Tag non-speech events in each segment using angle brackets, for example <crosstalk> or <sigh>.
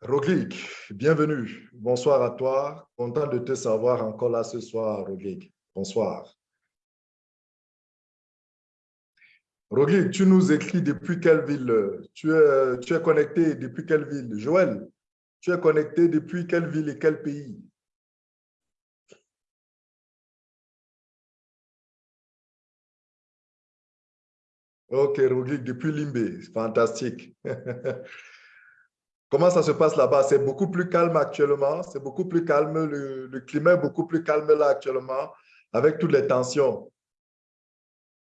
Roglic, bienvenue. Bonsoir à toi. Content de te savoir encore là ce soir, Roglic. Bonsoir. Roglic, tu nous écris depuis quelle ville? Tu es, tu connecté depuis quelle ville? Joël, tu es connecté depuis quelle ville et quel pays? Ok, Roglic, depuis Limbe. Fantastique. <laughs> Comment ça se passe là-bas? C'est beaucoup plus calme actuellement. C'est beaucoup plus calme. Le, climat est beaucoup plus calme là actuellement avec toutes les tensions.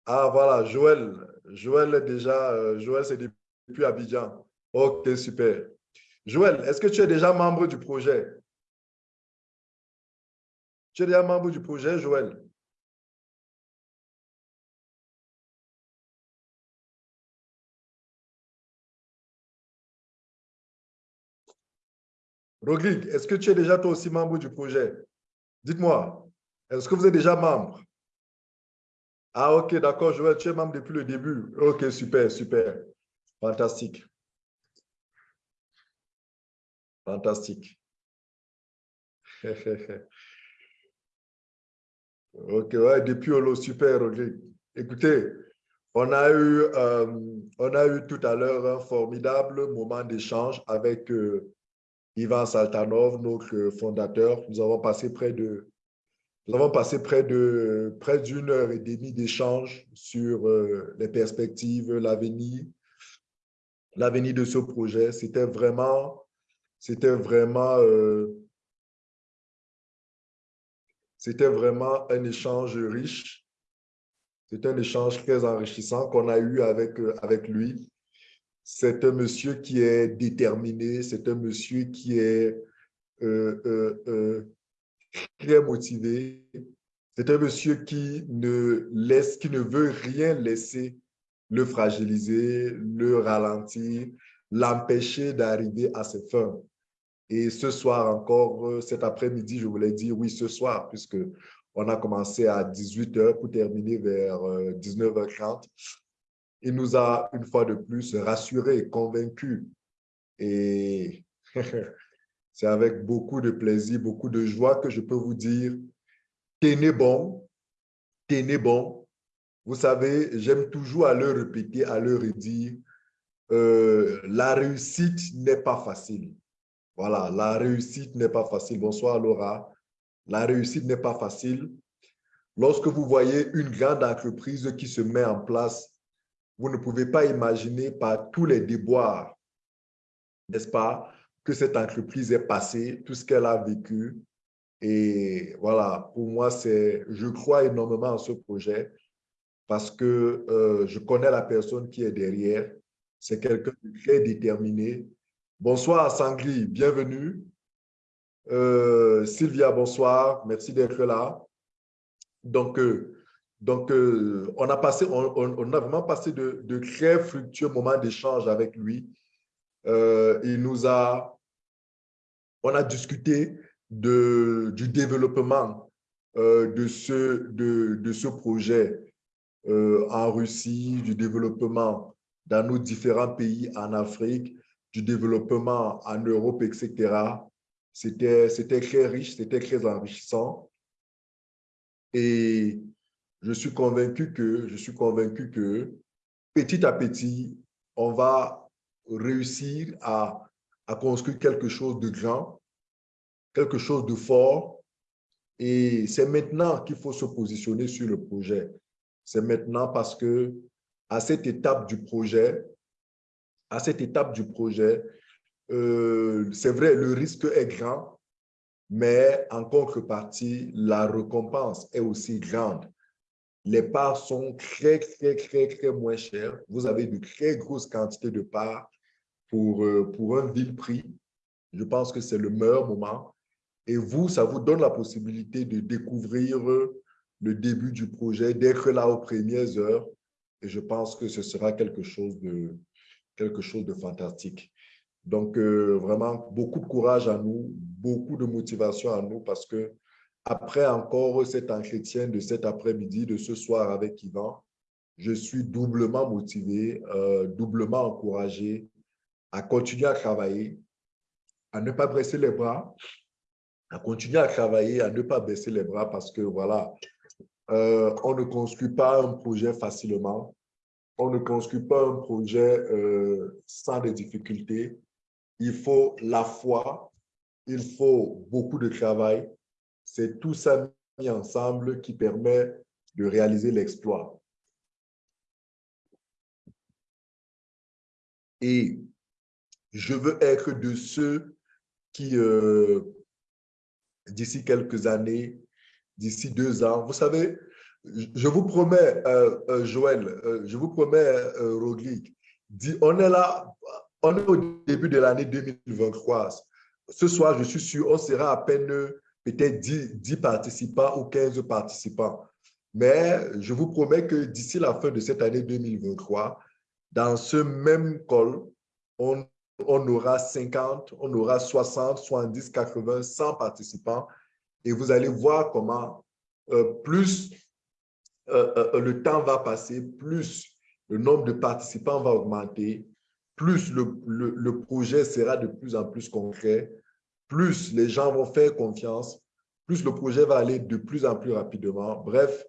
Ah, voilà, Joël. Joël est déjà, euh, Joël, c'est depuis Abidjan. Ok, super. Joël, est-ce que tu es déjà membre du projet? Tu es déjà membre du projet, Joël? Roglic, est-ce que tu es déjà toi aussi membre du projet? Dites-moi, est-ce que vous êtes déjà membre? Ah, ok, d'accord, Joël, tu es membre depuis le début. Ok, super, super. Fantastique. Fantastique. <laughs> ok, ouais, depuis Holo, super, Roglic. Écoutez, on a eu, euh, on a eu tout à l'heure un formidable moment d'échange avec euh, Ivan Saltanov, notre fondateur. Nous avons passé près de près d'une heure et demie d'échange sur euh, les perspectives, l'avenir, l'avenir de ce projet. C'était vraiment, c'était vraiment, euh, vraiment un échange riche. C'était un échange très enrichissant qu'on a eu avec, euh, avec lui. C'est un monsieur qui est déterminé, c'est un monsieur qui est euh, euh, euh, très motivé. C'est un monsieur qui ne, laisse, qui ne veut rien laisser le fragiliser, le ralentir, l'empêcher d'arriver à ses fins. Et ce soir encore, cet après-midi, je voulais dire oui, ce soir, puisque on a commencé à 18h pour terminer vers 19h30 il nous a une fois de plus rassurés, convaincus. Et <laughs> c'est avec beaucoup de plaisir, beaucoup de joie que je peux vous dire, tenez bon, tenez bon. Vous savez, j'aime toujours à le répéter, à le redire, euh, la réussite n'est pas facile. Voilà, la réussite n'est pas facile. Bonsoir Laura. La réussite n'est pas facile. Lorsque vous voyez une grande entreprise qui se met en place vous ne pouvez pas imaginer par tous les déboires, n'est-ce pas, que cette entreprise est passée, tout ce qu'elle a vécu. Et voilà, pour moi, je crois énormément en ce projet parce que euh, je connais la personne qui est derrière. C'est quelqu'un de très déterminé. Bonsoir Sangli, bienvenue. Euh, Sylvia, bonsoir, merci d'être là. Donc, euh, donc, euh, on, a passé, on, a vraiment passé de, très fructueux moments d'échange avec lui. Euh, il nous a, on a discuté de, du développement euh, de, ce, de, de, ce projet en Russie, du développement dans nos différents pays en Afrique, du développement en Europe, etc. C'était très riche, c'était très enrichissant. Et je suis convaincu que, je suis convaincu que petit à petit, on va réussir à, à construire quelque chose de grand, quelque chose de fort. Et c'est maintenant qu'il faut se positionner sur le projet. C'est maintenant parce que à cette étape du projet, à cette étape du projet, euh, c'est vrai, le risque est grand, mais en contrepartie, la récompense est aussi grande les parts sont très, très, très, très moins chères. Vous avez de très grosses quantités de parts pour, euh, pour un vil prix. Je pense que c'est le meilleur moment. Et vous, ça vous donne la possibilité de découvrir le début du projet, d'être là aux premières heures. Et je pense que ce sera quelque chose de, quelque chose de fantastique. Donc, euh, vraiment, beaucoup de courage à nous, beaucoup de motivation à nous parce que après encore cet entretien de cet après-midi, de ce soir avec Yvan, je suis doublement motivé, euh, doublement encouragé à continuer à travailler, à ne pas baisser les bras, à continuer à travailler, à ne pas baisser les bras parce que voilà, euh, on ne construit pas un projet facilement. On ne construit pas un projet euh, sans des difficultés. Il faut la foi, il faut beaucoup de travail. C'est tout ça mis ensemble qui permet de réaliser l'exploit. Et je veux être de ceux qui, euh, d'ici quelques années, d'ici deux ans, vous savez, je vous promets, euh, euh, Joël, je vous promets, Rodrigue, on est là, on est au début de l'année 2023. Ce soir, je suis sûr, on sera à peine peut-être 10, 10, participants ou 15 participants. Mais je vous promets que d'ici la fin de cette année 2023, dans ce même col, on, aura 50, on aura 60, 70, 80, 100 participants. Et vous allez voir comment euh, plus euh, euh, le temps va passer, plus le nombre de participants va augmenter, plus le, projet sera de plus en plus concret, plus les gens vont faire confiance, plus le projet va aller de plus en plus rapidement. Bref,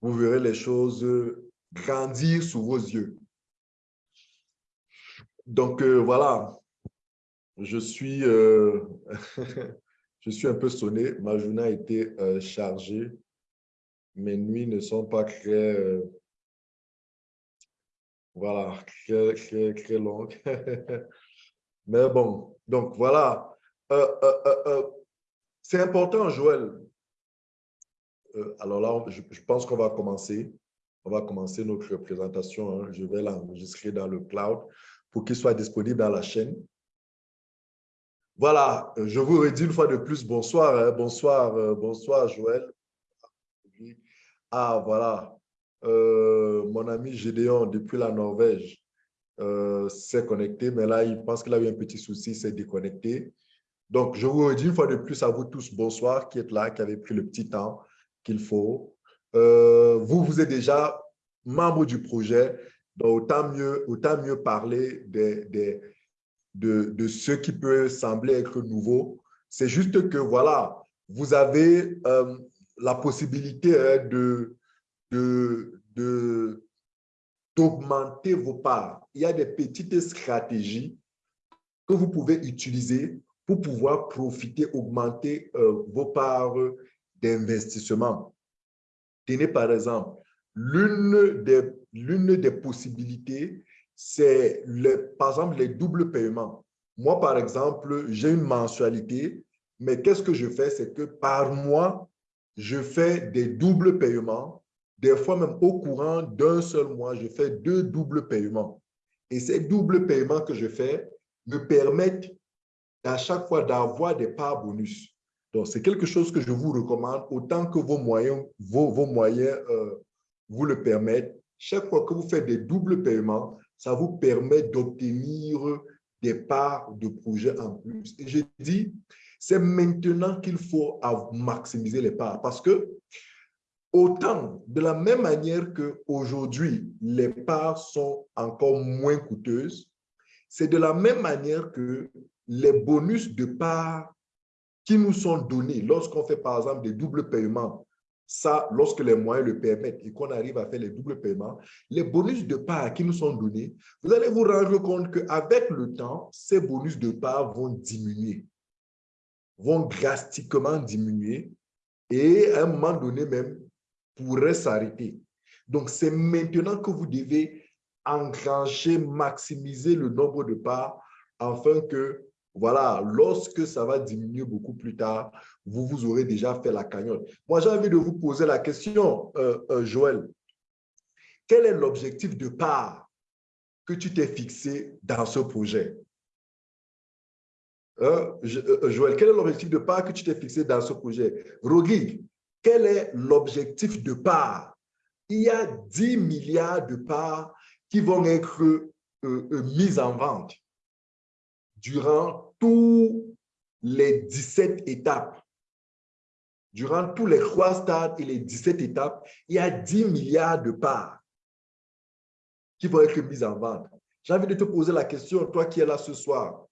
vous verrez les choses grandir sous vos yeux. Donc, euh, voilà, je suis, euh, <laughs> je suis un peu sonné. Ma journée a été euh, chargée. Mes nuits ne sont pas très, voilà, très, longues. <laughs> Mais bon, donc voilà. C'est important, Joël. alors là, je, pense qu'on va commencer. On va commencer notre présentation. Hein. Je vais l'enregistrer dans le cloud pour qu'il soit disponible dans la chaîne. Voilà, je vous redis une fois de plus bonsoir, hein. bonsoir, euh, bonsoir Joël. Ah, voilà, euh, mon ami Gédéon depuis la Norvège euh, s'est connecté, mais là, il pense qu'il a eu un petit souci, s'est déconnecté. Donc, je vous redis une fois de plus à vous tous bonsoir qui êtes là, qui avez pris le petit temps qu'il faut. vous, vous êtes déjà membre du projet donc, autant mieux, autant mieux parler de, de ce qui peut sembler être nouveau. C'est juste que, voilà, vous avez euh, la possibilité hein, de, de, d'augmenter vos parts. Il y a des petites stratégies que vous pouvez utiliser pour pouvoir profiter, augmenter euh, vos parts d'investissement. Tenez par exemple, l'une des des possibilités, c'est par exemple les doubles paiements. Moi, par exemple, j'ai une mensualité, mais qu'est-ce que je fais? C'est que par mois, je fais des doubles paiements. Des fois, même au courant d'un seul mois, je fais deux doubles paiements. Et ces doubles paiements que je fais me permettent à chaque fois d'avoir des parts bonus. Donc, c'est quelque chose que je vous recommande autant que vos moyens, vos, moyens euh, vous le permettent chaque fois que vous faites des doubles paiements, ça vous permet d'obtenir des parts de projet en plus. Et je dis, c'est maintenant qu'il faut maximiser les parts parce que autant de la même manière qu'aujourd'hui, les parts sont encore moins coûteuses, c'est de la même manière que les bonus de parts qui nous sont donnés lorsqu'on fait par exemple des doubles paiements ça, lorsque les moyens le permettent et qu'on arrive à faire les doubles paiements, les bonus de part qui nous sont donnés, vous allez vous rendre compte qu'avec le temps, ces bonus de part vont diminuer, vont drastiquement diminuer et à un moment donné même pourraient s'arrêter. Donc, c'est maintenant que vous devez engranger, maximiser le nombre de parts afin que voilà, lorsque ça va diminuer beaucoup plus tard, vous vous aurez déjà fait la cagnotte. Moi, j'ai envie de vous poser la question, euh, euh, Joël. Quel est l'objectif de part que tu t'es fixé dans ce projet? Euh, Joël, quel est l'objectif de part que tu t'es fixé dans ce projet? Rodrigue, quel est l'objectif de part? Il y a 10 milliards de parts qui vont être mises en vente durant tous les 17 étapes. Durant tous les trois stades et les 17 étapes, il y a 10 milliards de parts qui vont être mises en vente. J'ai envie de te poser la question, toi qui es là ce soir.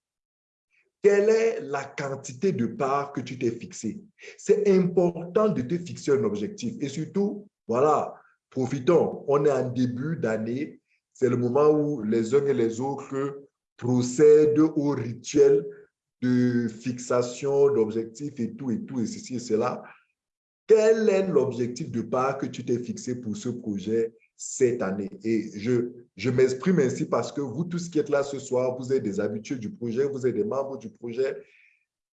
quelle est la quantité de parts que tu t'es fixé. C'est important de te fixer un objectif. Et surtout, voilà, profitons. On est en début d'année. C'est le moment où les uns et les autres procèdent au rituel de fixation d'objectifs et tout, et tout, et ceci et cela. Quel est l'objectif de part que tu t'es fixé pour ce projet cette année? Et je, je m'exprime ainsi parce que vous tous qui êtes là ce soir, vous êtes des habitués du projet, vous êtes des membres du projet.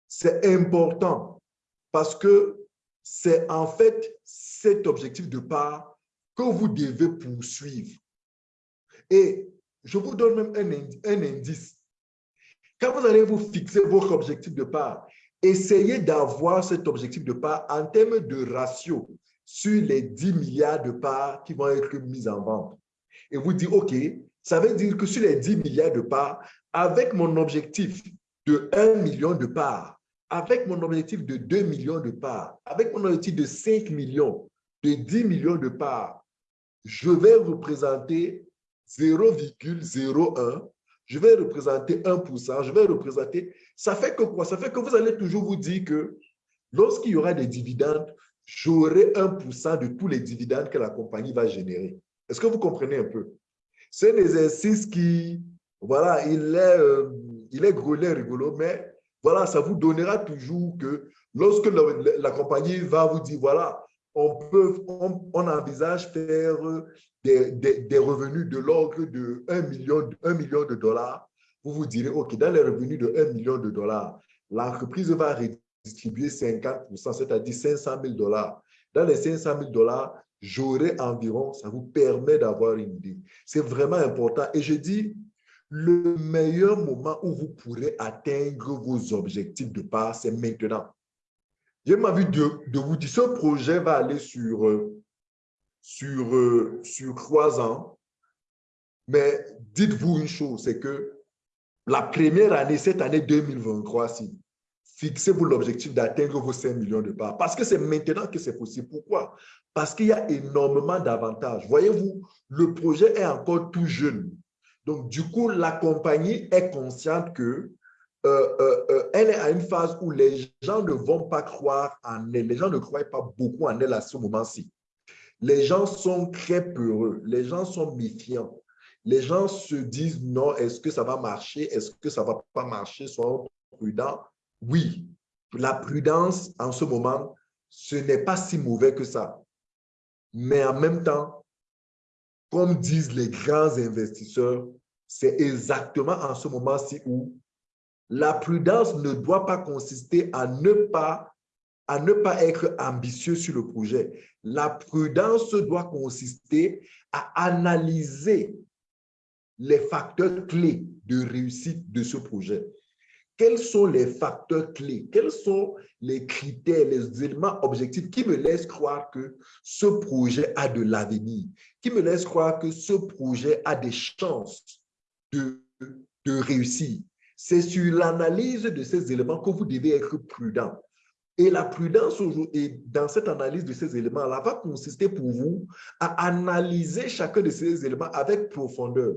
C'est important parce que c'est en fait cet objectif de part que vous devez poursuivre. Et je vous donne même un, indice. Quand vous allez vous fixer votre objectif de part, essayez d'avoir cet objectif de part en termes de ratio sur les 10 milliards de parts qui vont être mises en vente. Et vous dites, OK, ça veut dire que sur les 10 milliards de parts, avec mon objectif de 1 million de parts, avec mon objectif de 2 millions de parts, avec mon objectif de 5 millions, de 10 millions de parts, je vais représenter 0,01, je vais représenter 1%, je vais représenter... Ça fait que quoi? Ça fait que vous allez toujours vous dire que lorsqu'il y aura des dividendes, j'aurai 1% de tous les dividendes que la compagnie va générer. Est-ce que vous comprenez un peu? C'est un exercice qui, voilà, il est, euh, il est rigolo, mais voilà, ça vous donnera toujours que lorsque la, compagnie va vous dire, voilà, on, peut, on, envisage faire des, revenus de l'ordre de 1 million, 1 million de dollars, vous vous direz, OK, dans les revenus de 1 million de dollars, l'entreprise va réduire distribuer 50%, c'est-à-dire 500 000 dollars. Dans les 500 000 dollars, j'aurai environ, ça vous permet d'avoir une idée. C'est vraiment important. Et je dis, le meilleur moment où vous pourrez atteindre vos objectifs de part, c'est maintenant. J'ai envie de, de vous dire, ce projet va aller sur, euh, sur, euh, trois ans. Mais dites-vous une chose, c'est que la première année, cette année 2023, si Fixez-vous l'objectif d'atteindre vos 5 millions de parts. Parce que c'est maintenant que c'est possible. Pourquoi? Parce qu'il y a énormément d'avantages. Voyez-vous, le projet est encore tout jeune. Donc, du coup, la compagnie est consciente que euh, euh, euh, est à une phase où les gens ne vont pas croire en elle. Les gens ne croient pas beaucoup en elle à ce moment-ci. Les gens sont très peureux. Les gens sont méfiants. Les gens se disent non, est-ce que ça va marcher? Est-ce que ça ne va pas marcher? Soyons prudents oui, la prudence en ce moment, ce n'est pas si mauvais que ça. Mais en même temps, comme disent les grands investisseurs, c'est exactement en ce moment-ci où la prudence ne doit pas consister à ne pas, à ne pas être ambitieux sur le projet. La prudence doit consister à analyser les facteurs clés de réussite de ce projet quels sont les facteurs clés, quels sont les critères, les éléments objectifs qui me laissent croire que ce projet a de l'avenir, qui me laissent croire que ce projet a des chances de, de réussir? C'est sur l'analyse de ces éléments que vous devez être prudent. Et la prudence et dans cette analyse de ces éléments-là va consister pour vous à analyser chacun de ces éléments avec profondeur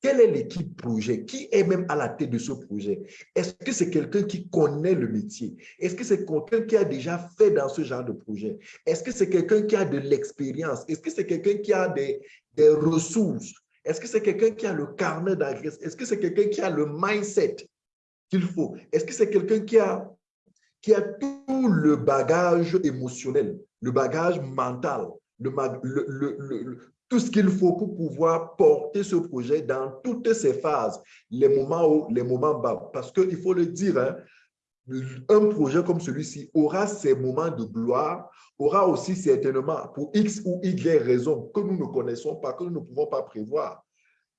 quelle est l'équipe projet? Qui est même à la tête de ce projet? Est-ce que c'est quelqu'un qui connaît le métier? Est-ce que c'est quelqu'un qui a déjà fait dans ce genre de projet? Est-ce que c'est quelqu'un qui a de l'expérience? Est-ce que c'est quelqu'un qui a des, des ressources? Est-ce que c'est quelqu'un qui a le carnet d'adresse? Est-ce que c'est quelqu'un qui a le mindset qu'il faut? Est-ce que c'est quelqu'un qui a, qui a tout le bagage émotionnel, le bagage mental, le, tout ce qu'il faut pour pouvoir porter ce projet dans toutes ses phases, les moments hauts, les moments bas. Parce qu'il faut le dire, hein, un projet comme celui-ci aura ses moments de gloire, aura aussi certainement, pour X ou Y raisons que nous ne connaissons pas, que nous ne pouvons pas prévoir,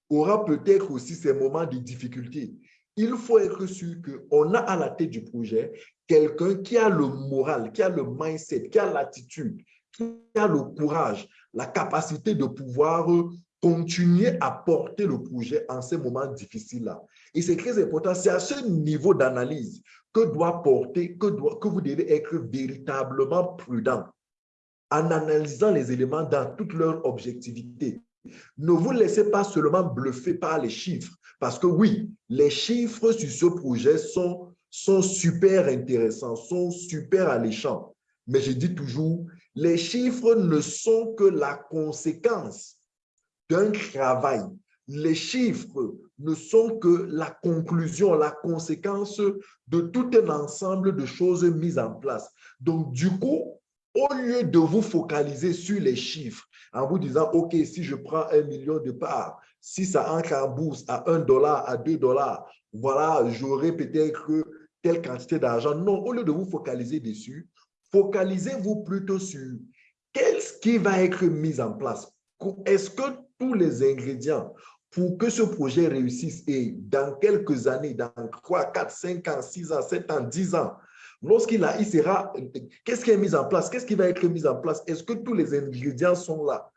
aura peut-être aussi ses moments de difficulté. Il faut être sûr qu'on a à la tête du projet quelqu'un qui a le moral, qui a le mindset, qui a l'attitude, qui a le courage, la capacité de pouvoir continuer à porter le projet en ces moments difficiles-là. Et c'est très important, c'est à ce niveau d'analyse que doit porter, que, doit, que vous devez être véritablement prudent en analysant les éléments dans toute leur objectivité. Ne vous laissez pas seulement bluffer par les chiffres, parce que oui, les chiffres sur ce projet sont sont super intéressants, sont super alléchants. Mais je dis toujours, les chiffres ne sont que la conséquence d'un travail. Les chiffres ne sont que la conclusion, la conséquence de tout un ensemble de choses mises en place. Donc, du coup, au lieu de vous focaliser sur les chiffres, en vous disant, OK, si je prends un million de parts, si ça entre en bourse à un dollar, à deux dollars, voilà, j'aurai peut-être telle quantité d'argent. Non, au lieu de vous focaliser dessus, focalisez-vous plutôt sur qu'est-ce qui va être mis en place. Est-ce que tous les ingrédients pour que ce projet réussisse et dans quelques années, dans 3, 4, 5 ans, 6 ans, 7 ans, 10 ans, lorsqu'il il sera, qu'est-ce qui est mis en place? Qu'est-ce qui va être mis en place? Est-ce que tous les ingrédients sont là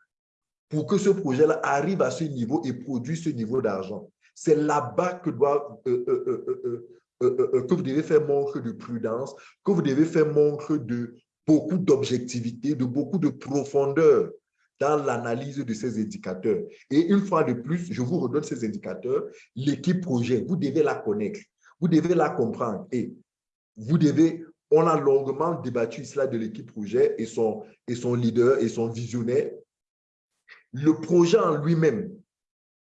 pour que ce projet-là arrive à ce niveau et produise ce niveau d'argent? C'est là-bas que doit, euh, euh, euh, que vous devez faire montre de prudence, que vous devez faire montre de beaucoup d'objectivité, de beaucoup de profondeur dans l'analyse de ces indicateurs. Et une fois de plus, je vous redonne ces indicateurs, l'équipe projet, vous devez la connaître, vous devez la comprendre et vous devez, on a longuement débattu cela de l'équipe projet et son, et son leader et son visionnaire. Le projet en lui-même,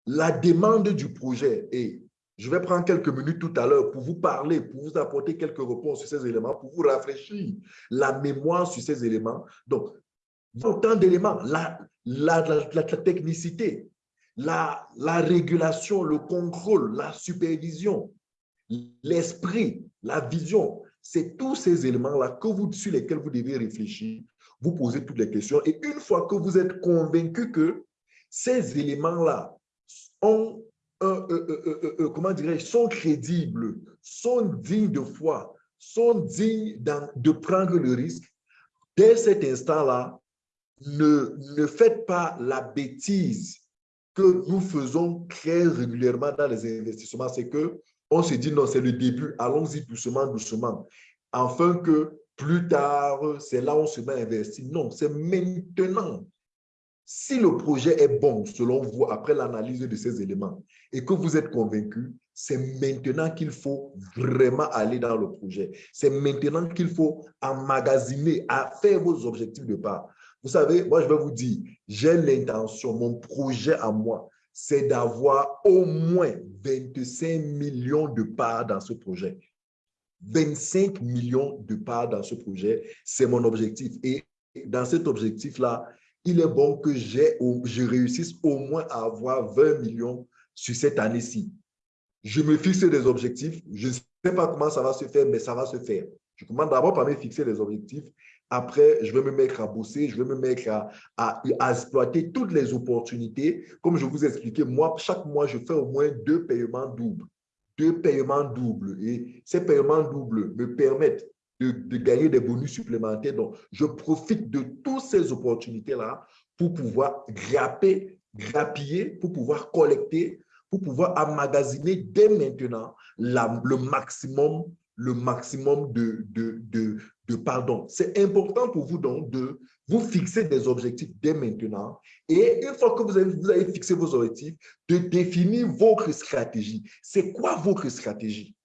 la demande du projet et je vais prendre quelques minutes tout à l'heure pour vous parler, pour vous apporter quelques réponses sur ces éléments, pour vous rafraîchir la mémoire sur ces éléments. Donc, autant d'éléments, la, la, technicité, la, la régulation, le contrôle, la supervision, l'esprit, la vision, c'est tous ces éléments-là sur lesquels vous devez réfléchir, vous poser toutes les questions. Et une fois que vous êtes convaincu que ces éléments-là ont, comment dirais sont crédibles, sont dignes de foi, sont dignes de prendre le risque, dès cet instant-là, ne, ne faites pas la bêtise que nous faisons très régulièrement dans les investissements, c'est que on se dit non, c'est le début, allons-y doucement, doucement, afin que plus tard, c'est là où on se met à investir. Non, c'est maintenant. Si le projet est bon, selon vous, après l'analyse de ces éléments, et que vous êtes convaincu, c'est maintenant qu'il faut vraiment aller dans le projet. C'est maintenant qu'il faut emmagasiner, à faire vos objectifs de part. Vous savez, moi, je vais vous dire, j'ai l'intention, mon projet à moi, c'est d'avoir au moins 25 millions de parts dans ce projet. 25 millions de parts dans ce projet, c'est mon objectif. Et dans cet objectif-là, il est bon que je réussisse au moins à avoir 20 millions sur cette année-ci. Je me fixe des objectifs. Je ne sais pas comment ça va se faire, mais ça va se faire. Je commence d'abord par me fixer des objectifs après, je vais me mettre à bosser, je vais me mettre à, exploiter toutes les opportunités. Comme je vous ai expliqué, moi, chaque mois, je fais au moins deux paiements doubles. Deux paiements doubles. Et ces paiements doubles me permettent de, de gagner des bonus supplémentaires. Donc, je profite de toutes ces opportunités-là pour pouvoir grapper, grappiller, pour pouvoir collecter, pour pouvoir emmagasiner dès maintenant le maximum le maximum de, de, de, de pardon. C'est important pour vous donc de vous fixer des objectifs dès maintenant et une fois que vous avez, vous avez fixé vos objectifs, de définir votre stratégie. C'est quoi votre stratégie?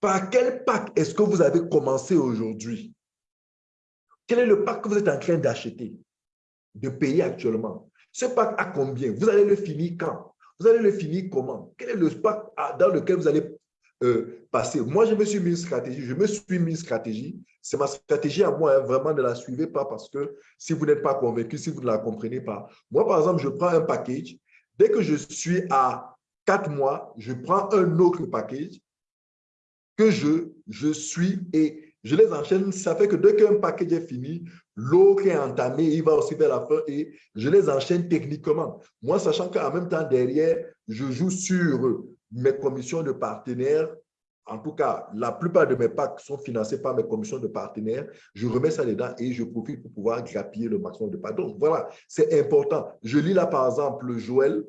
Par quel pack est-ce que vous avez commencé aujourd'hui? Quel est le pack que vous êtes en train d'acheter, de payer actuellement? Ce pack à combien? Vous allez le finir quand? Vous allez le finir comment? Quel est le pack dans lequel vous allez euh, passer? Moi, je me suis mis une stratégie, je me suis mis une stratégie. C'est ma stratégie à moi, hein, vraiment ne la suivez pas parce que si vous n'êtes pas convaincu, si vous ne la comprenez pas. Moi, par exemple, je prends un package. Dès que je suis à quatre mois, je prends un autre package que je, je suis et je les enchaîne. Ça fait que dès qu'un package est fini, l'autre est entamé, il va aussi vers la fin et je les enchaîne techniquement. Moi, sachant qu'en même temps, derrière, je joue sur mes commissions de partenaires, en tout cas, la plupart de mes packs sont financés par mes commissions de partenaires. Je remets ça dedans et je profite pour pouvoir grappiller le maximum de parts. Donc, voilà, c'est important. Je lis là, par exemple, Joël.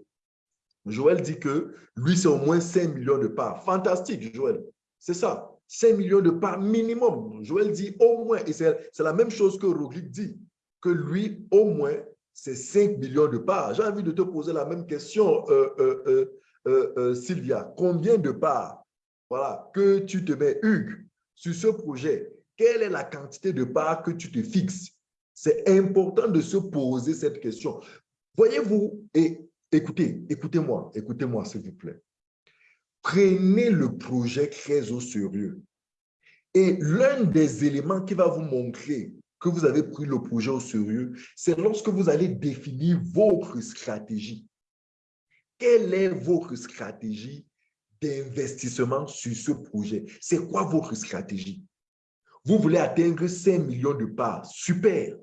Joël dit que lui, c'est au moins 5 millions de parts. Fantastique, Joël. C'est ça. 5 millions de parts minimum. Joël dit au moins, et c'est la même chose que Roglic dit, que lui, au moins, c'est 5 millions de parts. J'ai envie de te poser la même question, euh, euh, euh, Sylvia, combien de parts voilà, que tu te mets, Hugues, sur ce projet, quelle est la quantité de parts que tu te fixes? C'est important de se poser cette question. Voyez-vous, et écoutez, écoutez-moi, écoutez-moi s'il vous plaît. Prenez le projet très au sérieux. Et l'un des éléments qui va vous montrer que vous avez pris le projet au sérieux, c'est lorsque vous allez définir votre stratégie. Quelle est votre stratégie d'investissement sur ce projet? C'est quoi votre stratégie? Vous voulez atteindre 5 millions de parts. Super.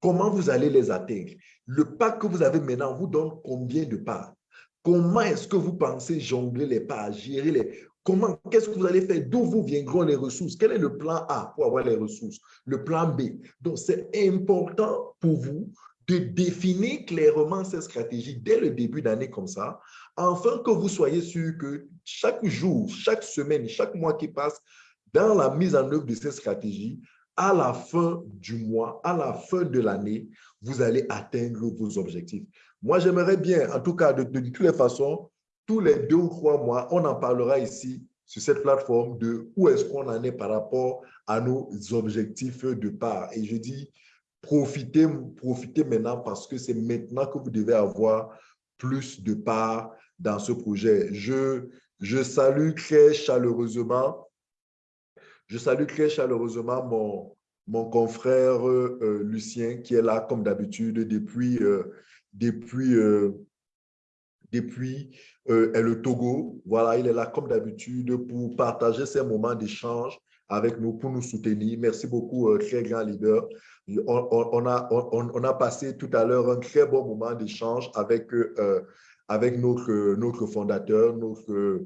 Comment vous allez les atteindre? Le pack que vous avez maintenant vous donne combien de parts? Comment est-ce que vous pensez jongler les parts, gérer les... Comment, qu'est-ce que vous allez faire? D'où vous viendront les ressources? Quel est le plan A pour avoir les ressources? Le plan B. Donc, c'est important pour vous de définir clairement cette stratégie dès le début d'année comme ça, afin que vous soyez sûr que chaque jour, chaque semaine, chaque mois qui passe, dans la mise en œuvre de cette stratégie, à la fin du mois, à la fin de l'année, vous allez atteindre vos objectifs. Moi, j'aimerais bien, en tout cas, de, toutes les façons, tous les deux ou trois mois, on en parlera ici sur cette plateforme de où est-ce qu'on en est par rapport à nos objectifs de part. Et je dis, profitez, profitez maintenant parce que c'est maintenant que vous devez avoir plus de part dans ce projet. Je, je salue très chaleureusement je salue très chaleureusement mon, mon confrère euh, Lucien qui est là comme d'habitude depuis, euh, depuis, euh, depuis le Togo. Voilà, il est là comme d'habitude pour partager ces moments d'échange avec nous, pour nous soutenir. Merci beaucoup, très grand leader. On, a, on, a passé tout à l'heure un très bon moment d'échange avec, avec notre, notre fondateur, notre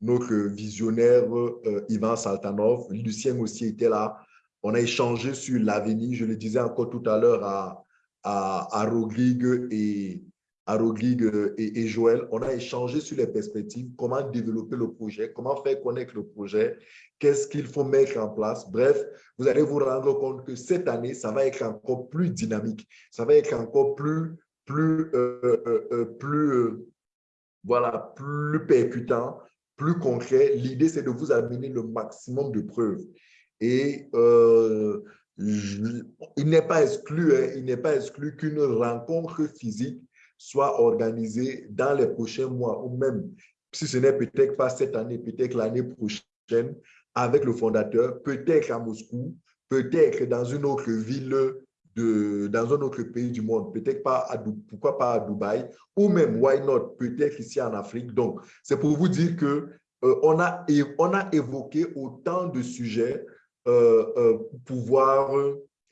notre visionnaire euh, Ivan Saltanov. Lucien aussi était là. On a échangé sur l'avenir, je le disais encore tout à l'heure à, à, à, Rodrigue et, à Rodrigue et, Joël. On a échangé sur les perspectives, comment développer le projet, comment faire connaître le projet, qu'est-ce qu'il faut mettre en place. Bref, vous allez vous rendre compte que cette année, ça va être encore plus dynamique, ça va être encore plus, plus, euh, euh, euh plus, voilà, plus percutant, plus concret. L'idée, c'est de vous amener le maximum de preuves. Et il n'est pas exclu, hein, exclu qu'une rencontre physique soit organisée dans les prochains mois ou même, si ce n'est peut-être pas cette année, peut-être l'année prochaine, avec le fondateur, peut-être à Moscou, peut-être dans une autre ville dans un autre pays du monde, peut-être pas, à, pourquoi pas à Dubaï, ou même, why not, peut-être ici en Afrique. Donc, c'est pour vous dire que euh, on, a, on a évoqué autant de sujets pouvoir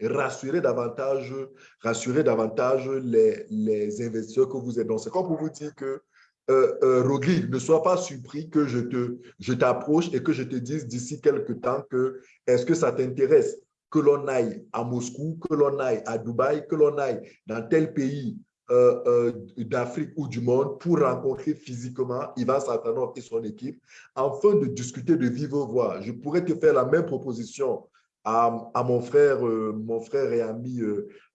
rassurer davantage, rassurer davantage les, les investisseurs que vous êtes. Donc, c'est comme pour vous dire que euh, euh, ne sois pas surpris que je te je t'approche et que je te dise d'ici quelques temps que est-ce que ça t'intéresse que l'on aille à Moscou, que l'on aille à Dubaï, que l'on aille dans tel pays euh, euh, d'Afrique ou du monde pour rencontrer physiquement Ivan Satanov et son équipe afin de discuter de vive voix. Je pourrais te faire la même proposition à, à mon, frère, euh, mon frère et ami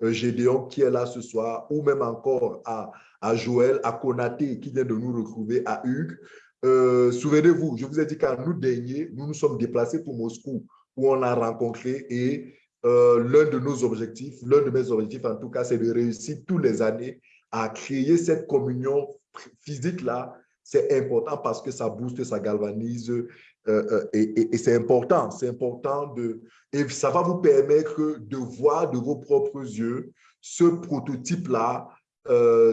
Gédéon qui est là ce soir ou même encore à, à Joël, à Konaté qui vient de nous retrouver, à Hugues. Souvenez-vous, je vous ai dit qu'à nous dernier, nous nous sommes déplacés pour Moscou où on a rencontré et euh, l'un de nos objectifs, l'un de mes objectifs en tout cas, c'est de réussir tous les années à créer cette communion physique-là. C'est important parce que ça booste, ça galvanise euh, euh, et, c'est important. C'est important de... Et ça va vous permettre de voir de vos propres yeux ce prototype-là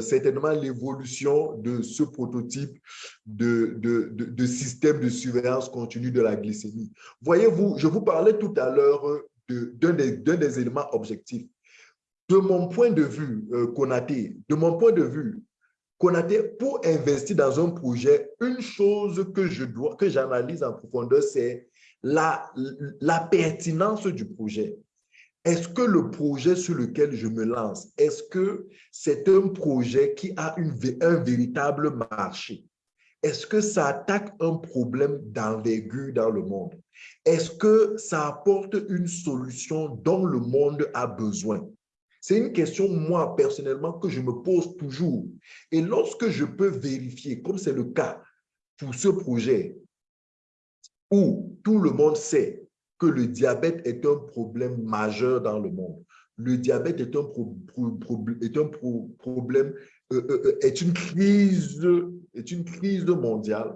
certainement l'évolution de ce prototype de, de, de, système de surveillance continue de la glycémie. Voyez-vous, je vous parlais tout à l'heure d'un des, des, éléments objectifs. De mon point de vue, euh, Konaté, de mon point de vue, pour investir dans un projet, une chose que je dois, que j'analyse en profondeur, c'est la, pertinence du projet. Est-ce que le projet sur lequel je me lance, est-ce que c'est un projet qui a un véritable marché? Est-ce que ça attaque un problème d'envergure dans le monde? Est-ce que ça apporte une solution dont le monde a besoin? C'est une question, moi, personnellement, que je me pose toujours. Et lorsque je peux vérifier, comme c'est le cas pour ce projet, où tout le monde sait que le diabète est un problème majeur dans le monde. Le diabète est un, problème, euh, euh, euh, est, une crise, est une crise mondiale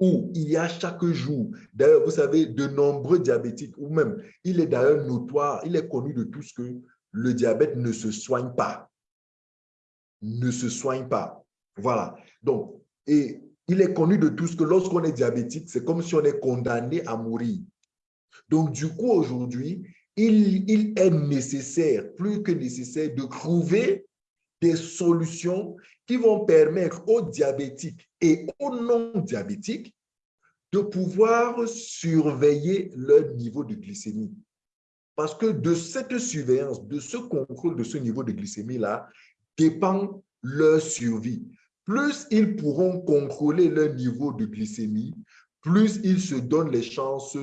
où il y a chaque jour, d'ailleurs, vous savez, de nombreux diabétiques, ou même, il est d'ailleurs notoire, il est connu de tous que le diabète ne se soigne pas. Ne se soigne pas. Voilà. Donc, et il est connu de tous que lorsqu'on est diabétique, c'est comme si on est condamné à mourir. Donc, du coup, aujourd'hui, il, il, est nécessaire, plus que nécessaire, de trouver des solutions qui vont permettre aux diabétiques et aux non-diabétiques de pouvoir surveiller leur niveau de glycémie. Parce que de cette surveillance, de ce contrôle de ce niveau de glycémie-là, dépend leur survie. Plus ils pourront contrôler leur niveau de glycémie, plus ils se donnent les chances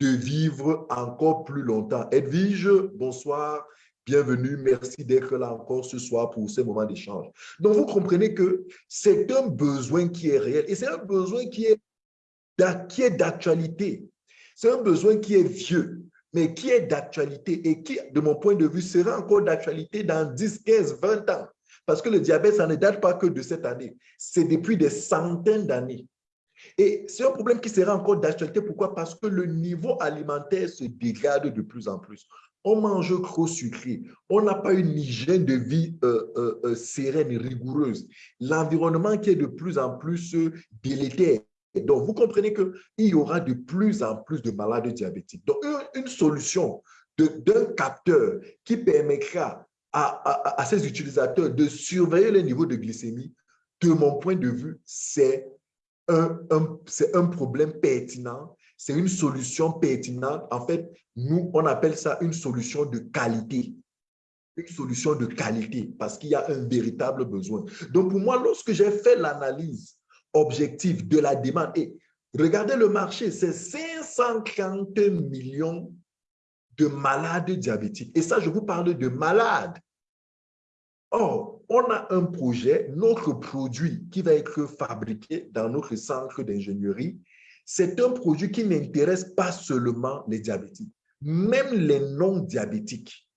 de vivre encore plus longtemps. Edwige, bonsoir, bienvenue, merci d'être là encore ce soir pour ce moment d'échange. Donc, vous comprenez que c'est un besoin qui est réel et c'est un besoin qui est d'actualité. C'est un besoin qui est vieux, mais qui est d'actualité et qui, de mon point de vue, sera encore d'actualité dans 10, 15, 20 ans. Parce que le diabète, ça ne date pas que de cette année. C'est depuis des centaines d'années. Et c'est un problème qui sera encore d'actualité. Pourquoi? Parce que le niveau alimentaire se dégrade de plus en plus. On mange trop sucré. On n'a pas une hygiène de vie euh, euh, euh, sereine rigoureuse. L'environnement qui est de plus en plus délétère. Donc, vous comprenez qu'il y aura de plus en plus de malades diabétiques. Donc, une, solution d'un capteur qui permettra à, à, ces utilisateurs de surveiller le niveau de glycémie, de mon point de vue, c'est un problème pertinent, c'est une solution pertinente. En fait, nous, on appelle ça une solution de qualité. Une solution de qualité parce qu'il y a un véritable besoin. Donc, pour moi, lorsque j'ai fait l'analyse objective de la demande, et regardez le marché, c'est 540 millions de malades diabétiques. Et ça, je vous parle de malades. Or, on a un projet, notre produit qui va être fabriqué dans notre centre d'ingénierie, c'est un produit qui n'intéresse pas seulement les diabétiques. Même les non-diabétiques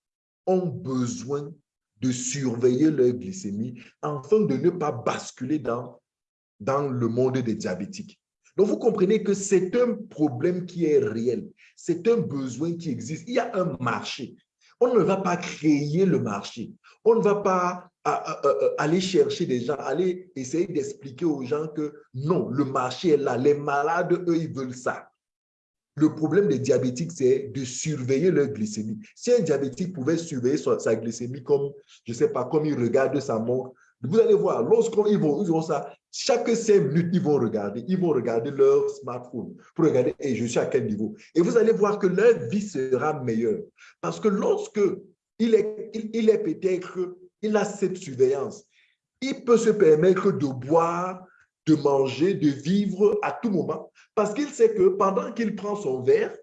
ont besoin de surveiller leur glycémie afin de ne pas basculer dans, dans le monde des diabétiques. Donc, vous comprenez que c'est un problème qui est réel. C'est un besoin qui existe. Il y a un marché. On ne va pas créer le marché. On ne va pas aller chercher des gens, aller essayer d'expliquer aux gens que non, le marché est là. Les malades, eux, ils veulent ça. Le problème des diabétiques, c'est de surveiller leur glycémie. Si un diabétique pouvait surveiller sa, glycémie comme, je ne sais pas, comme il regarde sa montre, vous allez voir, lorsqu'ils vont, ils vont ça, chaque cinq minutes, ils vont regarder, ils vont regarder leur smartphone pour regarder, et je suis à quel niveau. Et vous allez voir que leur vie sera meilleure. Parce que lorsque il est, il, est peut-être, il a cette surveillance, il peut se permettre de boire, de manger, de vivre à tout moment, parce qu'il sait que pendant qu'il prend son verre,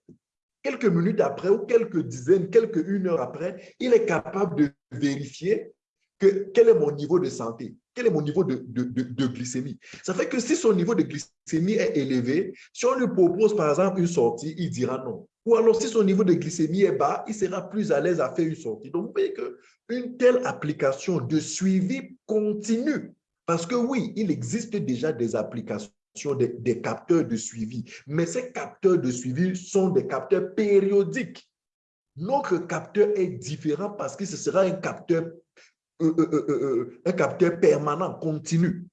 quelques minutes après ou quelques dizaines, quelques une heure après, il est capable de vérifier que, quel est mon niveau de santé, quel est mon niveau de, de, glycémie. Ça fait que si son niveau de glycémie est élevé, si on lui propose par exemple une sortie, il dira non. Ou alors si son niveau de glycémie est bas, il sera plus à l'aise à faire une sortie. Donc vous voyez qu'une telle application de suivi continu, parce que oui, il existe déjà des applications des, capteurs de suivi. Mais ces capteurs de suivi sont des capteurs périodiques. Notre capteur est différent parce que ce sera un capteur euh, euh, euh, un permanent, continu.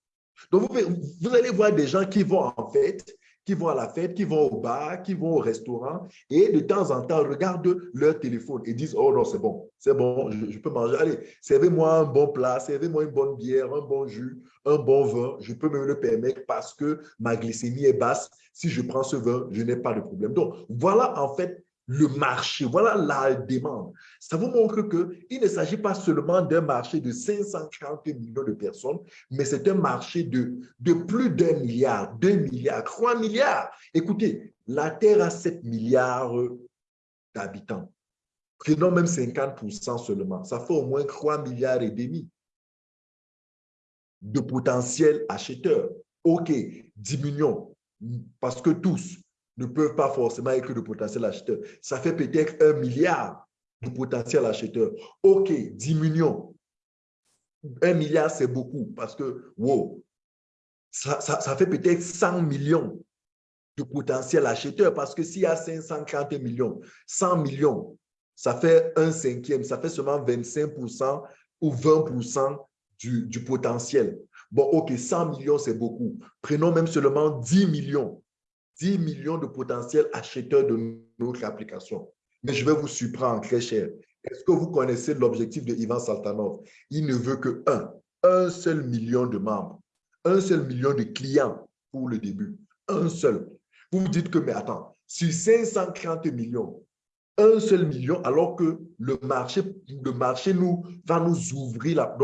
Donc, vous, allez voir des gens qui vont en fête, qui vont à la fête, qui vont au bar, qui vont au restaurant, et de temps en temps regardent leur téléphone et disent, oh non, c'est bon, c'est bon, je, peux manger. Allez, servez-moi un bon plat, servez-moi une bonne bière, un bon jus, un bon vin, je peux me le permettre parce que ma glycémie est basse. Si je prends ce vin, je n'ai pas de problème. Donc, voilà en fait le marché, voilà la demande. Ça vous montre qu'il ne s'agit pas seulement d'un marché de 540 millions de personnes, mais c'est un marché de, plus d'un milliard, deux milliards, trois milliards. Écoutez, la Terre a 7 milliards d'habitants. Prenons même 50% seulement. Ça fait au moins 3 milliards et demi de potentiels acheteurs. OK, diminuons, parce que tous, ne peuvent pas forcément être de potentiel acheteur. Ça fait peut-être un milliard de potentiel acheteur. OK, diminuons. Un milliard, c'est beaucoup parce que, wow, ça, ça fait peut-être 100 millions de potentiel acheteur parce que s'il y a 540 millions, 100 millions, ça fait un cinquième, ça fait seulement 25% ou 20% du, du potentiel. Bon, OK, 100 millions, c'est beaucoup. Prenons même seulement 10 millions. 10 millions de potentiels acheteurs de notre application. Mais je vais vous surprendre très cher. Est-ce que vous connaissez l'objectif de Ivan Saltanov? Il ne veut que un, un seul million de membres, un seul million de clients pour le début. Un seul. Vous vous dites que, mais attends, sur 530 millions, un seul million, alors que le marché, le marché nous, va nous ouvrir. La,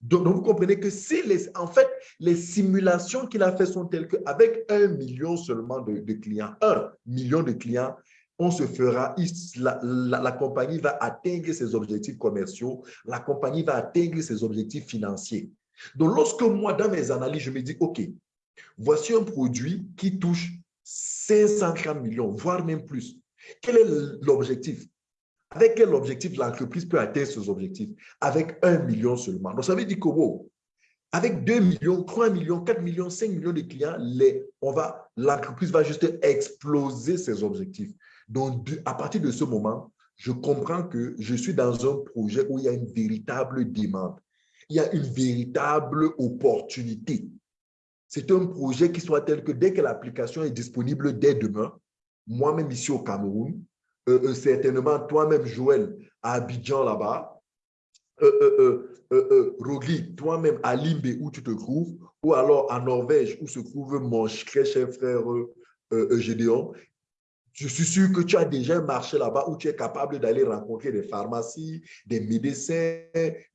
donc, vous comprenez que si les, en fait, les simulations qu'il a fait sont telles qu'avec un million seulement de, clients, un million de clients, on se fera, la, la, compagnie va atteindre ses objectifs commerciaux, la compagnie va atteindre ses objectifs financiers. Donc, lorsque moi, dans mes analyses, je me dis, OK, voici un produit qui touche 530 millions, voire même plus. Quel est l'objectif? Avec quel objectif l'entreprise peut atteindre ses objectifs? Avec un million seulement. Donc, ça veut dire que, avec 2 millions, 3 millions, 4 millions, 5 millions de clients, l'entreprise va juste exploser ses objectifs. Donc, à partir de ce moment, je comprends que je suis dans un projet où il y a une véritable demande. Il y a une véritable opportunité. C'est un projet qui soit tel que dès que l'application est disponible dès demain, moi-même ici au Cameroun, euh, euh, certainement toi-même, Joël, à Abidjan là-bas, euh, euh Rogli, toi-même à Limbe où tu te trouves, ou alors à Norvège où se trouve mon très cher frère Gédéon, je suis sûr que tu as déjà un marché là-bas où tu es capable d'aller rencontrer des pharmacies, des médecins,